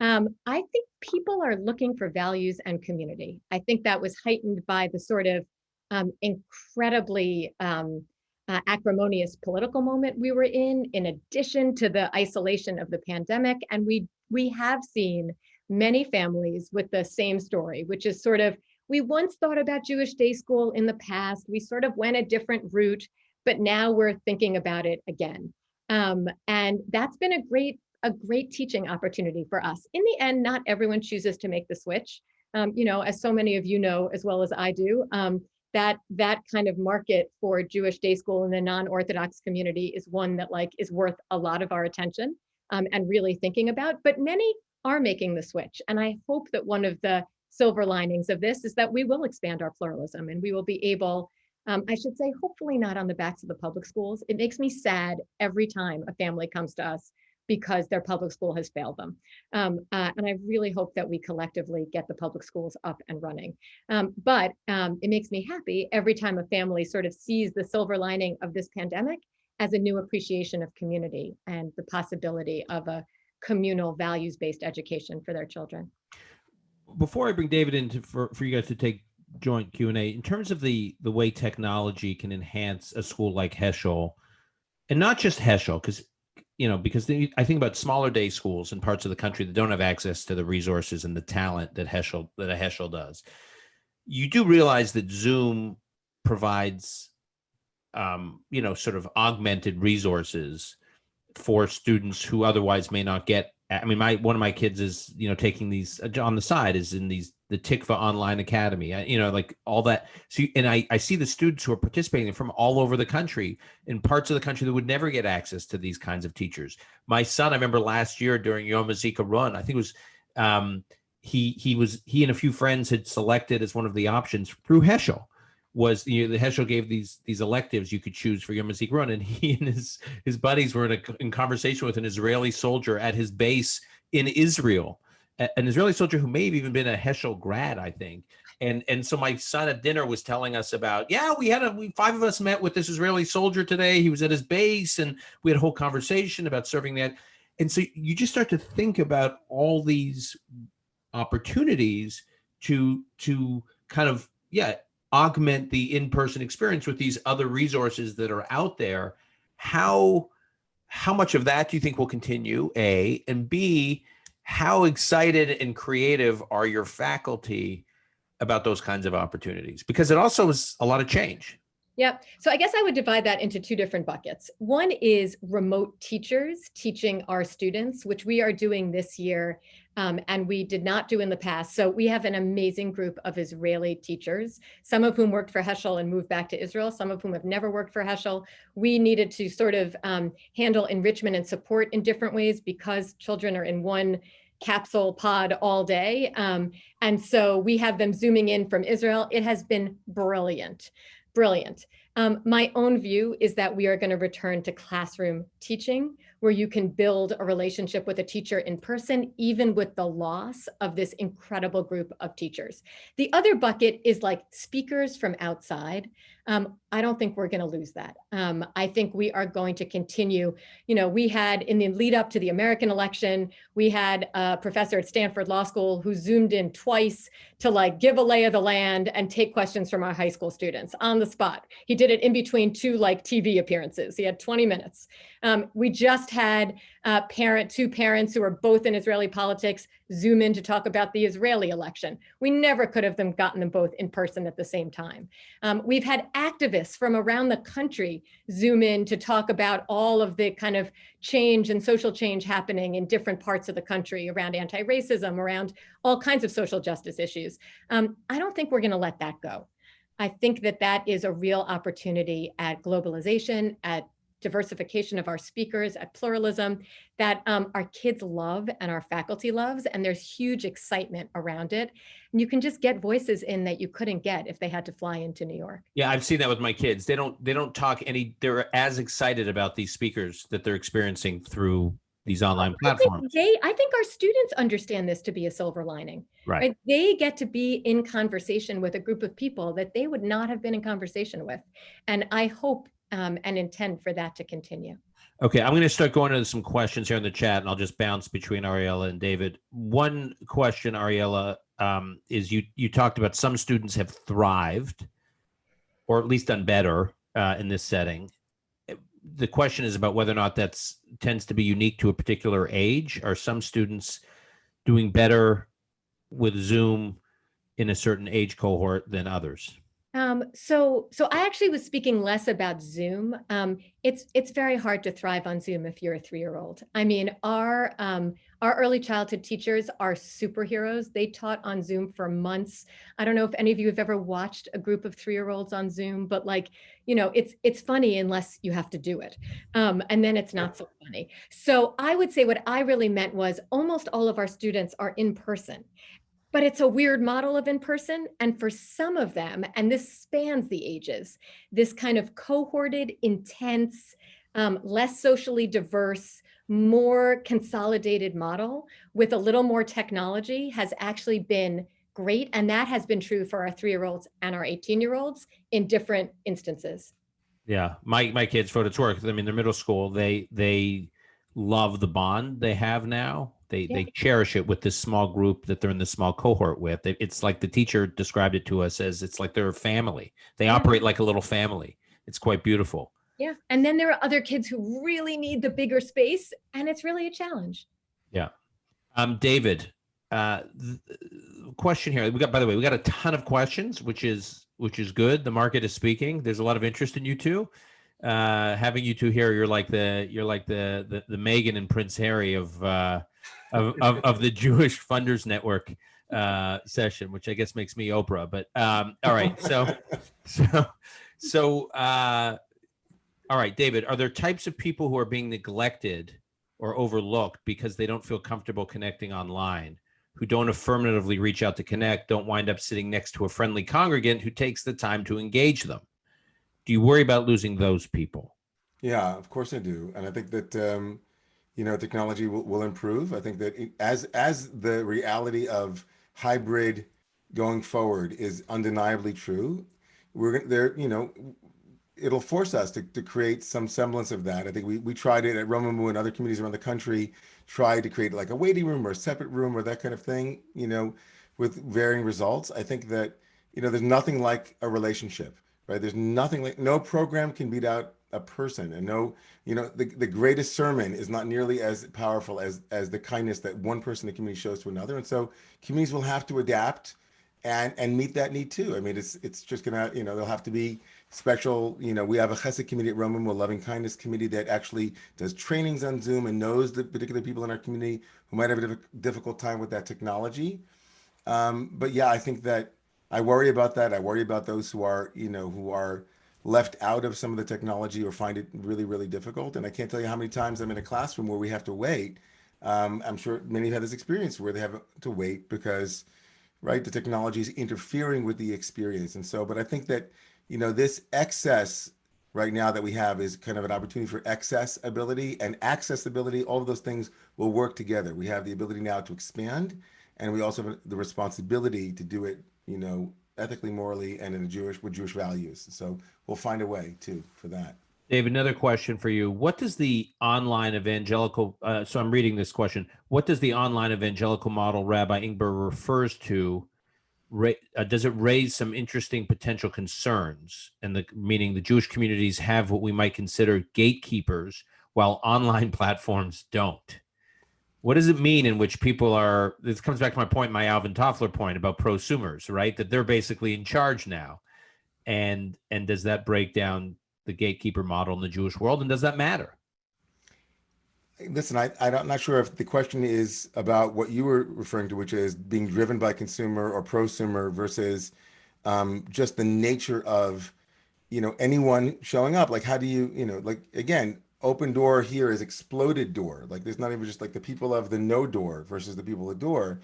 um, I think people are looking for values and community. I think that was heightened by the sort of um, incredibly um, uh, acrimonious political moment we were in, in addition to the isolation of the pandemic. And we we have seen many families with the same story, which is sort of we once thought about Jewish day school in the past. We sort of went a different route, but now we're thinking about it again. Um, and that's been a great a great teaching opportunity for us. In the end, not everyone chooses to make the switch. Um, you know, as so many of you know, as well as I do, um, that that kind of market for Jewish day school in the non-Orthodox community is one that like is worth a lot of our attention um, and really thinking about. But many are making the switch, and I hope that one of the silver linings of this is that we will expand our pluralism and we will be able. Um, I should say, hopefully not on the backs of the public schools. It makes me sad every time a family comes to us because their public school has failed them. Um, uh, and I really hope that we collectively get the public schools up and running. Um, but um, it makes me happy every time a family sort of sees the silver lining of this pandemic as a new appreciation of community and the possibility of a communal values-based education for their children. before I bring David in to, for, for you guys to take joint Q and A, in terms of the the way technology can enhance a school like Heschel, and not just Heschel, because you know, because I think about smaller day schools in parts of the country that don't have access to the resources and the talent that Heschel that a Heschel does. You do realize that Zoom provides, um, you know, sort of augmented resources for students who otherwise may not get. I mean, my one of my kids is you know taking these uh, on the side is in these the Tikvah Online Academy. I, you know, like all that. So, and I I see the students who are participating from all over the country in parts of the country that would never get access to these kinds of teachers. My son, I remember last year during Yom HaZikaron, I think it was. Um, he he was he and a few friends had selected as one of the options through Heschel was you know, the Heschel gave these these electives you could choose for Yom Run, and he and his his buddies were in a in conversation with an Israeli soldier at his base in Israel, an Israeli soldier who may have even been a Heschel grad, I think. And and so my son at dinner was telling us about yeah we had a we five of us met with this Israeli soldier today. He was at his base, and we had a whole conversation about serving that. And so you just start to think about all these opportunities to to kind of yeah augment the in-person experience with these other resources that are out there how how much of that do you think will continue a and b how excited and creative are your faculty about those kinds of opportunities because it also is a lot of change Yep. So I guess I would divide that into two different buckets. One is remote teachers teaching our students, which we are doing this year um, and we did not do in the past. So we have an amazing group of Israeli teachers, some of whom worked for Heschel and moved back to Israel, some of whom have never worked for Heschel. We needed to sort of um, handle enrichment and support in different ways because children are in one capsule pod all day. Um, and so we have them zooming in from Israel. It has been brilliant brilliant. Um, my own view is that we are going to return to classroom teaching where you can build a relationship with a teacher in person, even with the loss of this incredible group of teachers. The other bucket is like speakers from outside. Um, I don't think we're going to lose that. Um, I think we are going to continue. You know, we had in the lead up to the American election, we had a professor at Stanford Law School who zoomed in twice to like give a lay of the land and take questions from our high school students on the spot. He did it in between two like TV appearances. He had 20 minutes. Um, we just had uh, parent, two parents who are both in Israeli politics zoom in to talk about the Israeli election. We never could have them gotten them both in person at the same time. Um, we've had activists from around the country zoom in to talk about all of the kind of change and social change happening in different parts of the country around anti-racism, around all kinds of social justice issues. Um, I don't think we're gonna let that go. I think that that is a real opportunity at globalization, at diversification of our speakers, at pluralism that um, our kids love and our faculty loves, and there's huge excitement around it. And you can just get voices in that you couldn't get if they had to fly into New York. Yeah, I've seen that with my kids. They don't they don't talk any. They're as excited about these speakers that they're experiencing through these online platforms. I think, they, I think our students understand this to be a silver lining. Right. right. They get to be in conversation with a group of people that they would not have been in conversation with. And I hope um, and intend for that to continue. Okay, I'm going to start going into some questions here in the chat, and I'll just bounce between Ariella and David. One question, Ariella, um, is you you talked about some students have thrived, or at least done better uh, in this setting. The question is about whether or not that's tends to be unique to a particular age. Are some students doing better with Zoom in a certain age cohort than others? Um, so, so I actually was speaking less about Zoom. Um, it's it's very hard to thrive on Zoom if you're a three-year-old. I mean, our um, our early childhood teachers are superheroes. They taught on Zoom for months. I don't know if any of you have ever watched a group of three-year-olds on Zoom, but like, you know, it's it's funny unless you have to do it, um, and then it's not so funny. So I would say what I really meant was almost all of our students are in person, but it's a weird model of in-person. And for some of them, and this spans the ages, this kind of cohorted, intense, um, less socially diverse, more consolidated model with a little more technology has actually been great. And that has been true for our three-year-olds and our 18-year-olds in different instances. Yeah, my my kids for it's work. I mean, they're middle school. They they love the bond they have now they yeah. they cherish it with this small group that they're in this small cohort with. It's like the teacher described it to us as it's like they're a family. They yeah. operate like a little family. It's quite beautiful. Yeah. And then there are other kids who really need the bigger space and it's really a challenge. Yeah. Um, David, uh, question here. We got, by the way, we got a ton of questions, which is, which is good. The market is speaking. There's a lot of interest in you too. uh, having you two here. You're like the you're like the the, the Meghan and Prince Harry of uh, of, of of the Jewish Funders Network uh, session, which I guess makes me Oprah. But um, all right, so so so uh, all right, David. Are there types of people who are being neglected or overlooked because they don't feel comfortable connecting online? Who don't affirmatively reach out to connect, don't wind up sitting next to a friendly congregant who takes the time to engage them. Do you worry about losing those people? Yeah, of course I do, and I think that um, you know technology will, will improve. I think that it, as as the reality of hybrid going forward is undeniably true, we're there. You know, it'll force us to, to create some semblance of that. I think we we tried it at Romemu and other communities around the country, tried to create like a waiting room or a separate room or that kind of thing. You know, with varying results. I think that you know there's nothing like a relationship right? There's nothing like no program can beat out a person and no, you know, the, the greatest sermon is not nearly as powerful as, as the kindness that one person in the community shows to another. And so communities will have to adapt and, and meet that need too. I mean, it's, it's just gonna, you know, they'll have to be special, you know, we have a chesed committee at Romemu, a loving kindness committee that actually does trainings on Zoom and knows the particular people in our community who might have a difficult time with that technology. Um, but yeah, I think that I worry about that. I worry about those who are, you know, who are left out of some of the technology or find it really, really difficult. And I can't tell you how many times I'm in a classroom where we have to wait. Um, I'm sure many have had this experience where they have to wait because, right, the technology is interfering with the experience. And so, but I think that, you know, this excess right now that we have is kind of an opportunity for excess ability and accessibility. All of those things will work together. We have the ability now to expand and we also have the responsibility to do it you know, ethically, morally, and in a Jewish with Jewish values. So we'll find a way too for that. Dave, another question for you. What does the online evangelical, uh, so I'm reading this question, what does the online evangelical model Rabbi Ingber refers to, uh, does it raise some interesting potential concerns? And the meaning the Jewish communities have what we might consider gatekeepers while online platforms don't. What does it mean in which people are this comes back to my point my alvin toffler point about prosumers right? That they're basically in charge now. And and does that break down the gatekeeper model in the jewish world? And does that matter listen I, i'm not sure if the question is about what you were referring to which is being driven by consumer or prosumer versus um, just the nature of you know anyone showing up like how do you you know like again open door here is exploded door. Like there's not even just like the people of the no door versus the people of the door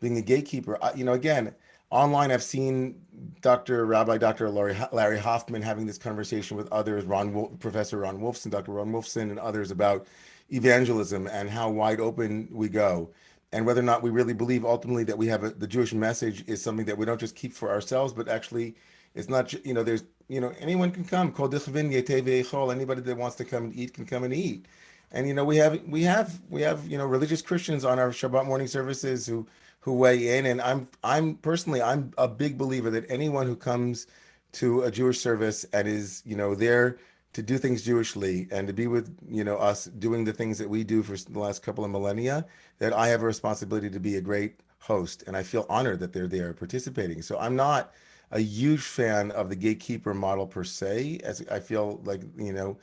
being a gatekeeper. I, you know, again, online, I've seen Dr. Rabbi, Dr. Larry, Larry Hoffman having this conversation with others, Ron, Professor Ron Wolfson, Dr. Ron Wolfson and others about evangelism and how wide open we go and whether or not we really believe ultimately that we have a, the Jewish message is something that we don't just keep for ourselves, but actually it's not, you know, there's you know, anyone can come. Anybody that wants to come and eat can come and eat. And you know, we have we have we have you know religious Christians on our Shabbat morning services who who weigh in. And I'm I'm personally I'm a big believer that anyone who comes to a Jewish service and is you know there to do things Jewishly and to be with you know us doing the things that we do for the last couple of millennia, that I have a responsibility to be a great host, and I feel honored that they're there participating. So I'm not a huge fan of the gatekeeper model per se, as I feel like, you know,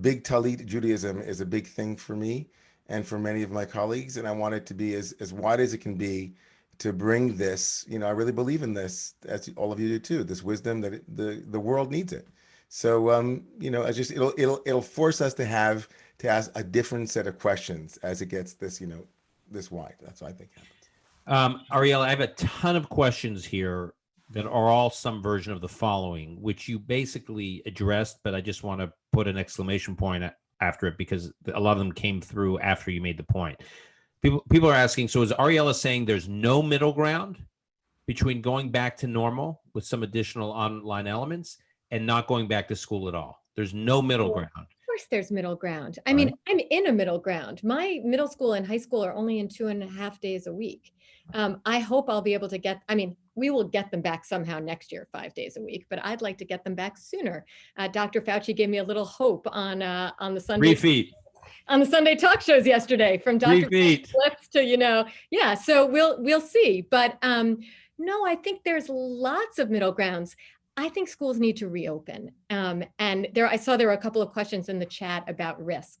big Talit Judaism is a big thing for me and for many of my colleagues. And I want it to be as, as wide as it can be to bring this, you know, I really believe in this, as all of you do too, this wisdom that it, the, the world needs it. So, um, you know, I just, it'll, it'll, it'll force us to have, to ask a different set of questions as it gets this, you know, this wide. That's what I think happens. Um, Ariel, I have a ton of questions here that are all some version of the following, which you basically addressed, but I just want to put an exclamation point after it because a lot of them came through after you made the point. People people are asking, so is Ariella saying there's no middle ground between going back to normal with some additional online elements and not going back to school at all? There's no middle ground. Of course there's middle ground. I mean, I'm in a middle ground. My middle school and high school are only in two and a half days a week. Um, I hope I'll be able to get, I mean, we will get them back somehow next year, five days a week, but I'd like to get them back sooner. Uh, Dr. Fauci gave me a little hope on uh, on the Sunday. Three feet. On the Sunday talk shows yesterday from Dr. Flips to, you know, yeah, so we'll we'll see. But um, no, I think there's lots of middle grounds. I think schools need to reopen. Um, and there, I saw there were a couple of questions in the chat about risk.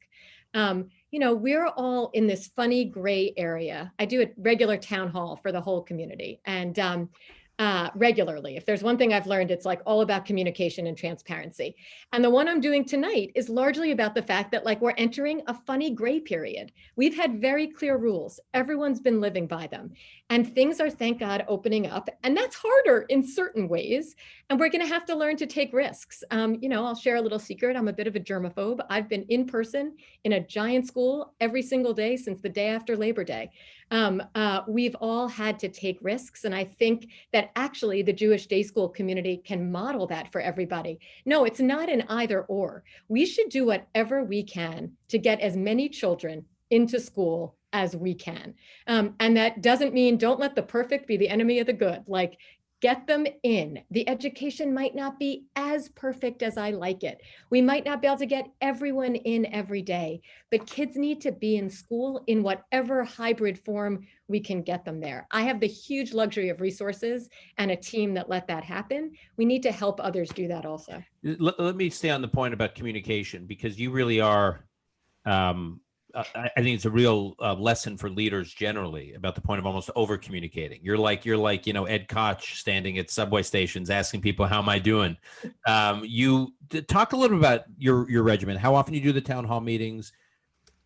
Um, you know, we're all in this funny gray area. I do a regular town hall for the whole community. And um, uh, regularly. If there's one thing I've learned, it's like all about communication and transparency. And the one I'm doing tonight is largely about the fact that like we're entering a funny gray period. We've had very clear rules. Everyone's been living by them and things are, thank God, opening up. And that's harder in certain ways. And we're gonna have to learn to take risks. Um, you know, I'll share a little secret. I'm a bit of a germaphobe. I've been in person in a giant school every single day since the day after Labor Day um, uh, we've all had to take risks. And I think that actually the Jewish day school community can model that for everybody. No, it's not an either or. We should do whatever we can to get as many children into school as we can. Um, and that doesn't mean don't let the perfect be the enemy of the good. Like get them in. The education might not be as perfect as I like it. We might not be able to get everyone in every day, but kids need to be in school in whatever hybrid form we can get them there. I have the huge luxury of resources and a team that let that happen. We need to help others do that also. Let, let me stay on the point about communication because you really are um, uh, I, I think it's a real uh, lesson for leaders generally about the point of almost over communicating. You're like you're like you know Ed Koch standing at subway stations asking people how am I doing. Um, you talk a little bit about your your regiment. How often you do the town hall meetings,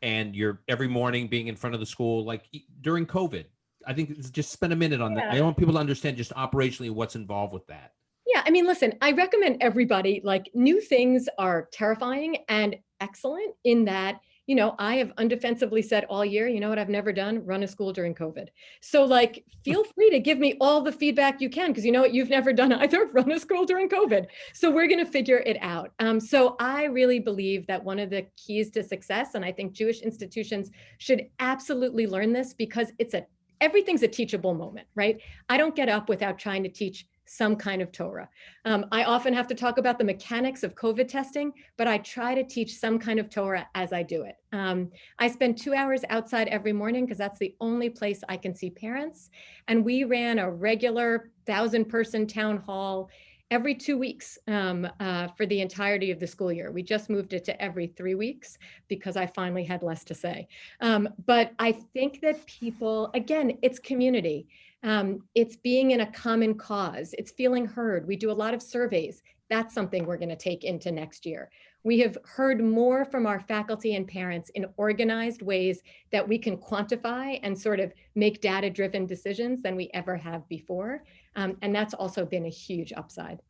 and you're every morning being in front of the school like during COVID. I think just spend a minute on that. I want people to understand just operationally what's involved with that. Yeah, I mean, listen, I recommend everybody like new things are terrifying and excellent in that you know, I have undefensively said all year, you know what I've never done? Run a school during COVID. So like, feel free to give me all the feedback you can, because you know what you've never done either, run a school during COVID. So we're gonna figure it out. Um, so I really believe that one of the keys to success, and I think Jewish institutions should absolutely learn this because it's a, everything's a teachable moment, right? I don't get up without trying to teach some kind of Torah. Um, I often have to talk about the mechanics of COVID testing, but I try to teach some kind of Torah as I do it. Um, I spend two hours outside every morning because that's the only place I can see parents. And we ran a regular thousand person town hall every two weeks um, uh, for the entirety of the school year. We just moved it to every three weeks because I finally had less to say. Um, but I think that people, again, it's community. Um, it's being in a common cause. It's feeling heard. We do a lot of surveys. That's something we're going to take into next year. We have heard more from our faculty and parents in organized ways that we can quantify and sort of make data-driven decisions than we ever have before. Um, and that's also been a huge upside.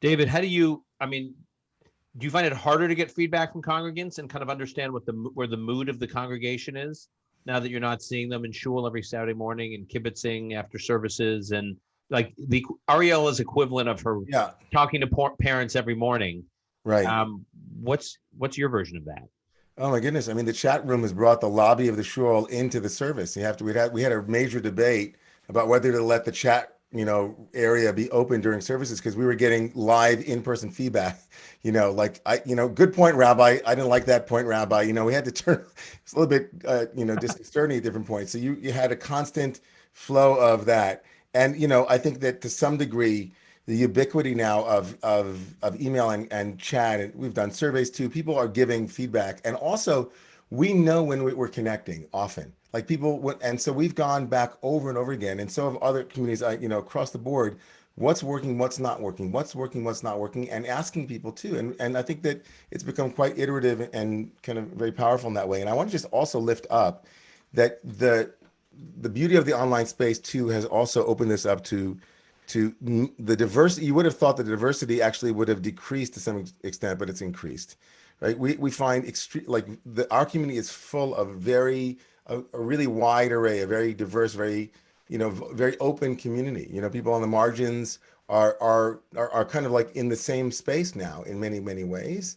David, how do you, I mean, do you find it harder to get feedback from congregants and kind of understand what the where the mood of the congregation is? Now that you're not seeing them in shul every Saturday morning and kibitzing after services and like the Ariela's equivalent of her Yeah, talking to parents every morning. right. Um, what's what's your version of that? Oh my goodness! I mean, the chat room has brought the lobby of the shul into the service. You have to. We had we had a major debate about whether to let the chat you know area be open during services because we were getting live in-person feedback you know like i you know good point rabbi. I didn't like that point rabbi. You know we had to turn it's a little bit uh, you know disconcerting at different points. So you you had a constant flow of that. And you know i think that to some degree the ubiquity now of of of email and, and chat and we've done surveys too people are giving feedback. And also we know when we're connecting often like people would, and so we've gone back over and over again and so have other communities uh, you know across the board what's working what's not working what's working what's not working and asking people too and and i think that it's become quite iterative and kind of very powerful in that way and i want to just also lift up that the the beauty of the online space too has also opened this up to to the diversity you would have thought the diversity actually would have decreased to some extent but it's increased right? We we find extreme like the our community is full of very a, a really wide array, a very diverse, very you know, very open community. You know, people on the margins are, are are are kind of like in the same space now in many many ways,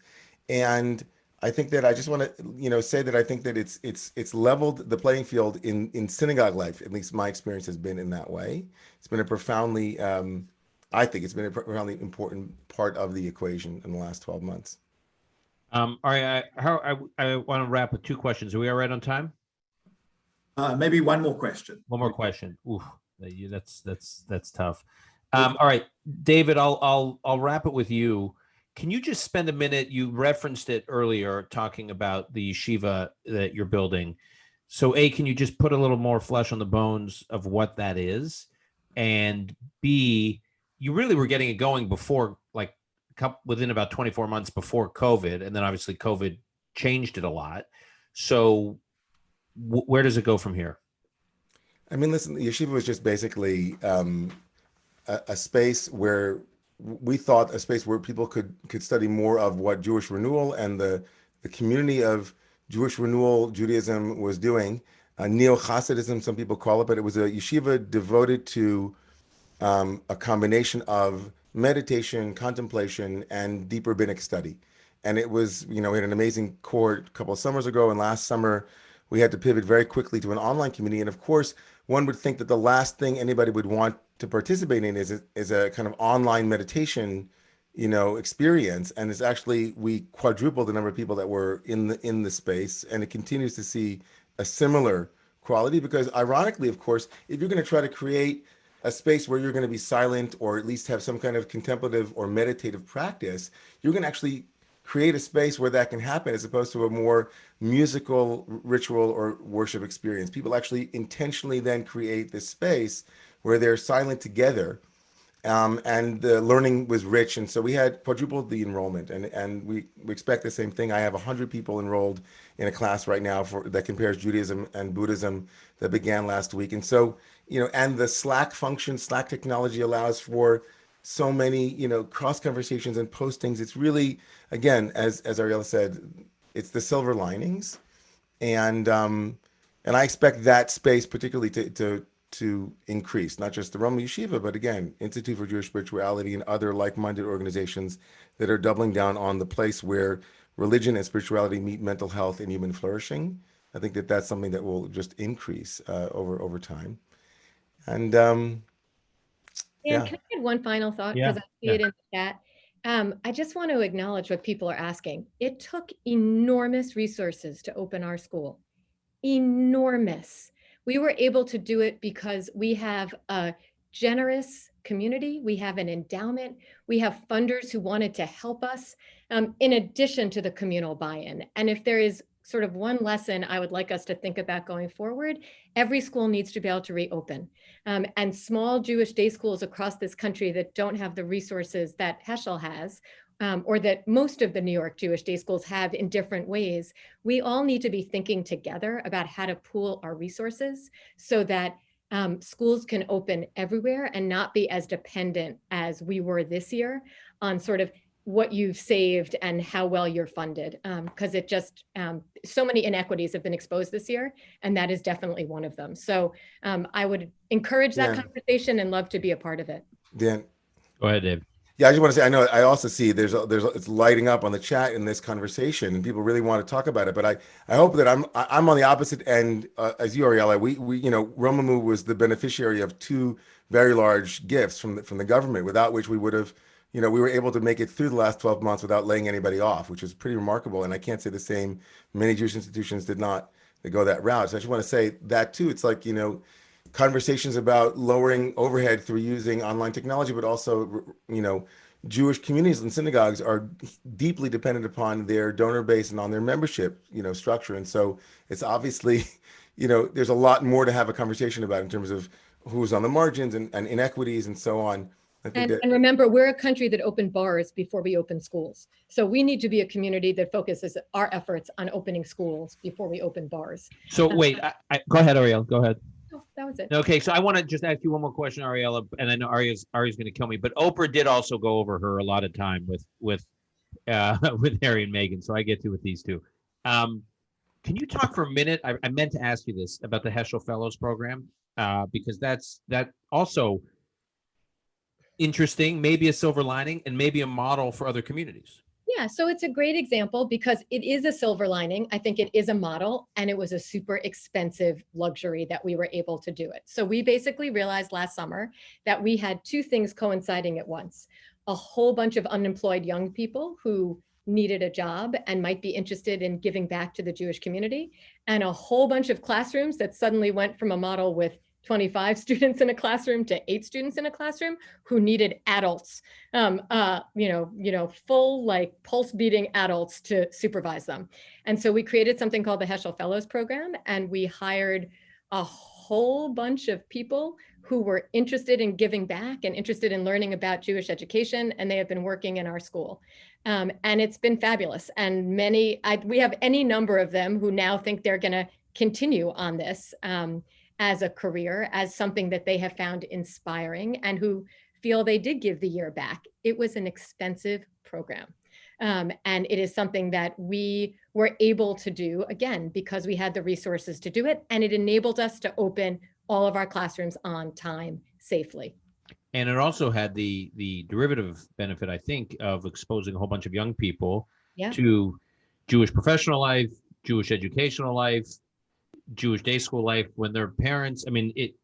and I think that I just want to you know say that I think that it's it's it's leveled the playing field in in synagogue life. At least my experience has been in that way. It's been a profoundly um, I think it's been a profoundly important part of the equation in the last 12 months. Um, all right, I, how, I, I want to wrap with two questions. Are we all right on time? Uh, maybe one more question. One more question. Ooh, that's that's that's tough. Um, all right, David, I'll I'll I'll wrap it with you. Can you just spend a minute? You referenced it earlier, talking about the yeshiva that you're building. So, a, can you just put a little more flesh on the bones of what that is, and b, you really were getting it going before, like, couple, within about 24 months before COVID, and then obviously COVID changed it a lot. So, where does it go from here? I mean, listen, yeshiva was just basically um, a, a space where we thought a space where people could could study more of what Jewish renewal and the the community of Jewish renewal Judaism was doing. Uh, Neo Hasidism, some people call it, but it was a yeshiva devoted to um, a combination of meditation, contemplation, and deep rabbinic study. And it was, you know, we had an amazing court a couple of summers ago, and last summer we had to pivot very quickly to an online community. And of course, one would think that the last thing anybody would want to participate in is a, is a kind of online meditation, you know, experience. And it's actually we quadrupled the number of people that were in the in the space, and it continues to see a similar quality because, ironically, of course, if you're going to try to create a space where you're going to be silent or at least have some kind of contemplative or meditative practice, you're going to actually create a space where that can happen as opposed to a more musical ritual or worship experience. People actually intentionally then create this space where they're silent together. Um, and the learning was rich. And so we had quadrupled the enrollment and, and we, we expect the same thing. I have 100 people enrolled in a class right now for that compares Judaism and Buddhism that began last week. And so, you know, and the Slack function, Slack technology allows for so many, you know, cross conversations and postings. It's really, again, as as Ariella said, it's the silver linings, and um, and I expect that space particularly to to to increase, not just the Romemu Yeshiva, but again, Institute for Jewish Spirituality and other like-minded organizations that are doubling down on the place where religion and spirituality meet mental health and human flourishing. I think that that's something that will just increase uh, over over time, and um, Yeah, Yeah. can I add one final thought? Yeah, Because I see yeah. it in the chat. Um, I just want to acknowledge what people are asking. It took enormous resources to open our school. Enormous. We were able to do it because we have a generous community. We have an endowment. We have funders who wanted to help us um, in addition to the communal buy-in. And if there is sort of one lesson I would like us to think about going forward, every school needs to be able to reopen. Um, and small Jewish day schools across this country that don't have the resources that Heschel has, um, or that most of the New York Jewish day schools have in different ways, we all need to be thinking together about how to pool our resources so that um, schools can open everywhere and not be as dependent as we were this year on sort of what you've saved and how well you're funded. Because it just, um, so many inequities have been exposed this year, and that is definitely one of them. So um, I would encourage that Yeah. conversation and love to be a part of it. Dan, Go ahead, Dave. Yeah, I just want to say I know I also see there's a, there's a, it's lighting up on the chat in this conversation, and people really want to talk about it. But I I hope that I'm I- I'm on the opposite end uh, as you, Ariella. We we you know Romemu was the beneficiary of two very large gifts from the, from the government, without which we would have you know we were able to make it through the last 12 months without laying anybody off, which is pretty remarkable. And I can't say the same. Many Jewish institutions did not go that route. So I just want to say that too. It's like you know conversations about lowering overhead through using online technology, but also, you know, Jewish communities and synagogues are deeply dependent upon their donor base and on their membership, you know, structure. And so it's obviously, you know, there's a lot more to have a conversation about in terms of who's on the margins and, and inequities and so on. I think And, that, and remember, we're a country that opened bars before we opened schools. So we need to be a community that focuses our efforts on opening schools before we open bars. So wait, I, I, go ahead, Ariel. Go ahead. Oh, That was it. Okay, so I want to just ask you one more question, Ariella, and I know Aria's Aria's going to kill me, but Oprah did also go over her a lot of time with with uh, with Harry and Meghan, so I get to with these two. Um, can you talk for a minute? I, I meant to ask you this about the Heschel Fellows Program uh, because that's that also interesting, maybe a silver lining, and maybe a model for other communities. Yeah, so it's a great example because it is a silver lining. I think it is a model and it was a super expensive luxury that we were able to do it. So we basically realized last summer that we had two things coinciding at once. A whole bunch of unemployed young people who needed a job and might be interested in giving back to the Jewish community and a whole bunch of classrooms that suddenly went from a model with 25 students in a classroom to eight students in a classroom who needed adults, um, uh, you know, you know, full like pulse beating adults to supervise them. And so we created something called the Heschel Fellows Program, and we hired a whole bunch of people who were interested in giving back and interested in learning about Jewish education, and they have been working in our school. Um, and it's been fabulous. And many, I, we have any number of them who now think they're going to continue on this um, as a career, as something that they have found inspiring, and who feel they did give the year back. It was an expensive program. Um, and it is something that we were able to do, again, because we had the resources to do it, and it enabled us to open all of our classrooms on time safely. And it also had the the derivative benefit, I think, of exposing a whole bunch of young people Yeah. to Jewish professional life, Jewish educational life, Jewish day school life when their parents. I mean, it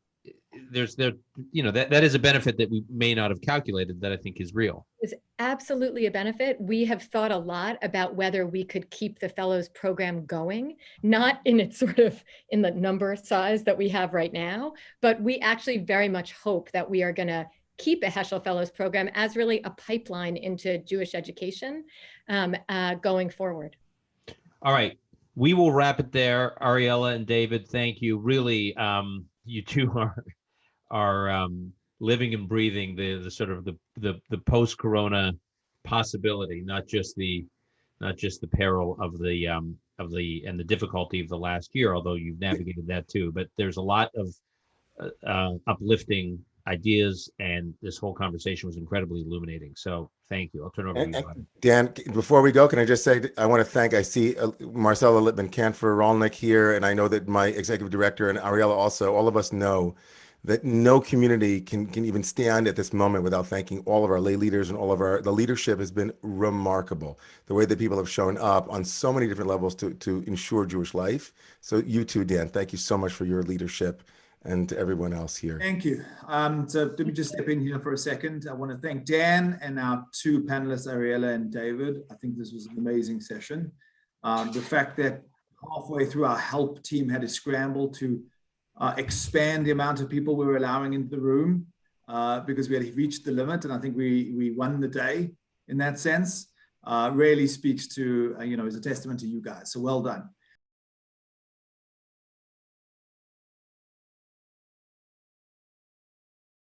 there's there you know that that is a benefit that we may not have calculated that I think is real. It's absolutely a benefit. We have thought a lot about whether we could keep the fellows program going, not in its sort of in the number size that we have right now, but we actually very much hope that we are going to keep a Heschel Fellows program as really a pipeline into Jewish education um, uh, going forward. All right. We will wrap it there. Ariella and David, thank you. Really, um, you two are are um, living and breathing the the sort of the the, the post corona possibility, not just the not just the peril of the um, of the and the difficulty of the last year, although you've navigated that too. But there's a lot of uh, uh, uplifting ideas, and this whole conversation was incredibly illuminating. So thank you. I'll turn it over to you. and- Dan, before we go, can I just say, I want to thank, I see uh, Marcella Lippman Canfor Rolnick here, and I know that my executive director and Ariella also, all of us know that no community can, can even stand at this moment without thanking all of our lay leaders and all of our, the leadership has been remarkable. The way that people have shown up on so many different levels to, to ensure Jewish life. So you too, Dan, thank you so much for your leadership and everyone else here. Thank you. Um, so let me just step in here for a second. I want to thank Dan and our two panelists, Ariella and David. I think this was an amazing session. Um, the fact that halfway through our help team had to scramble to uh, expand the amount of people we were allowing into the room uh, because we had reached the limit, and I think we we won the day in that sense. Uh, really speaks to uh, you know is a testament to you guys. So well done.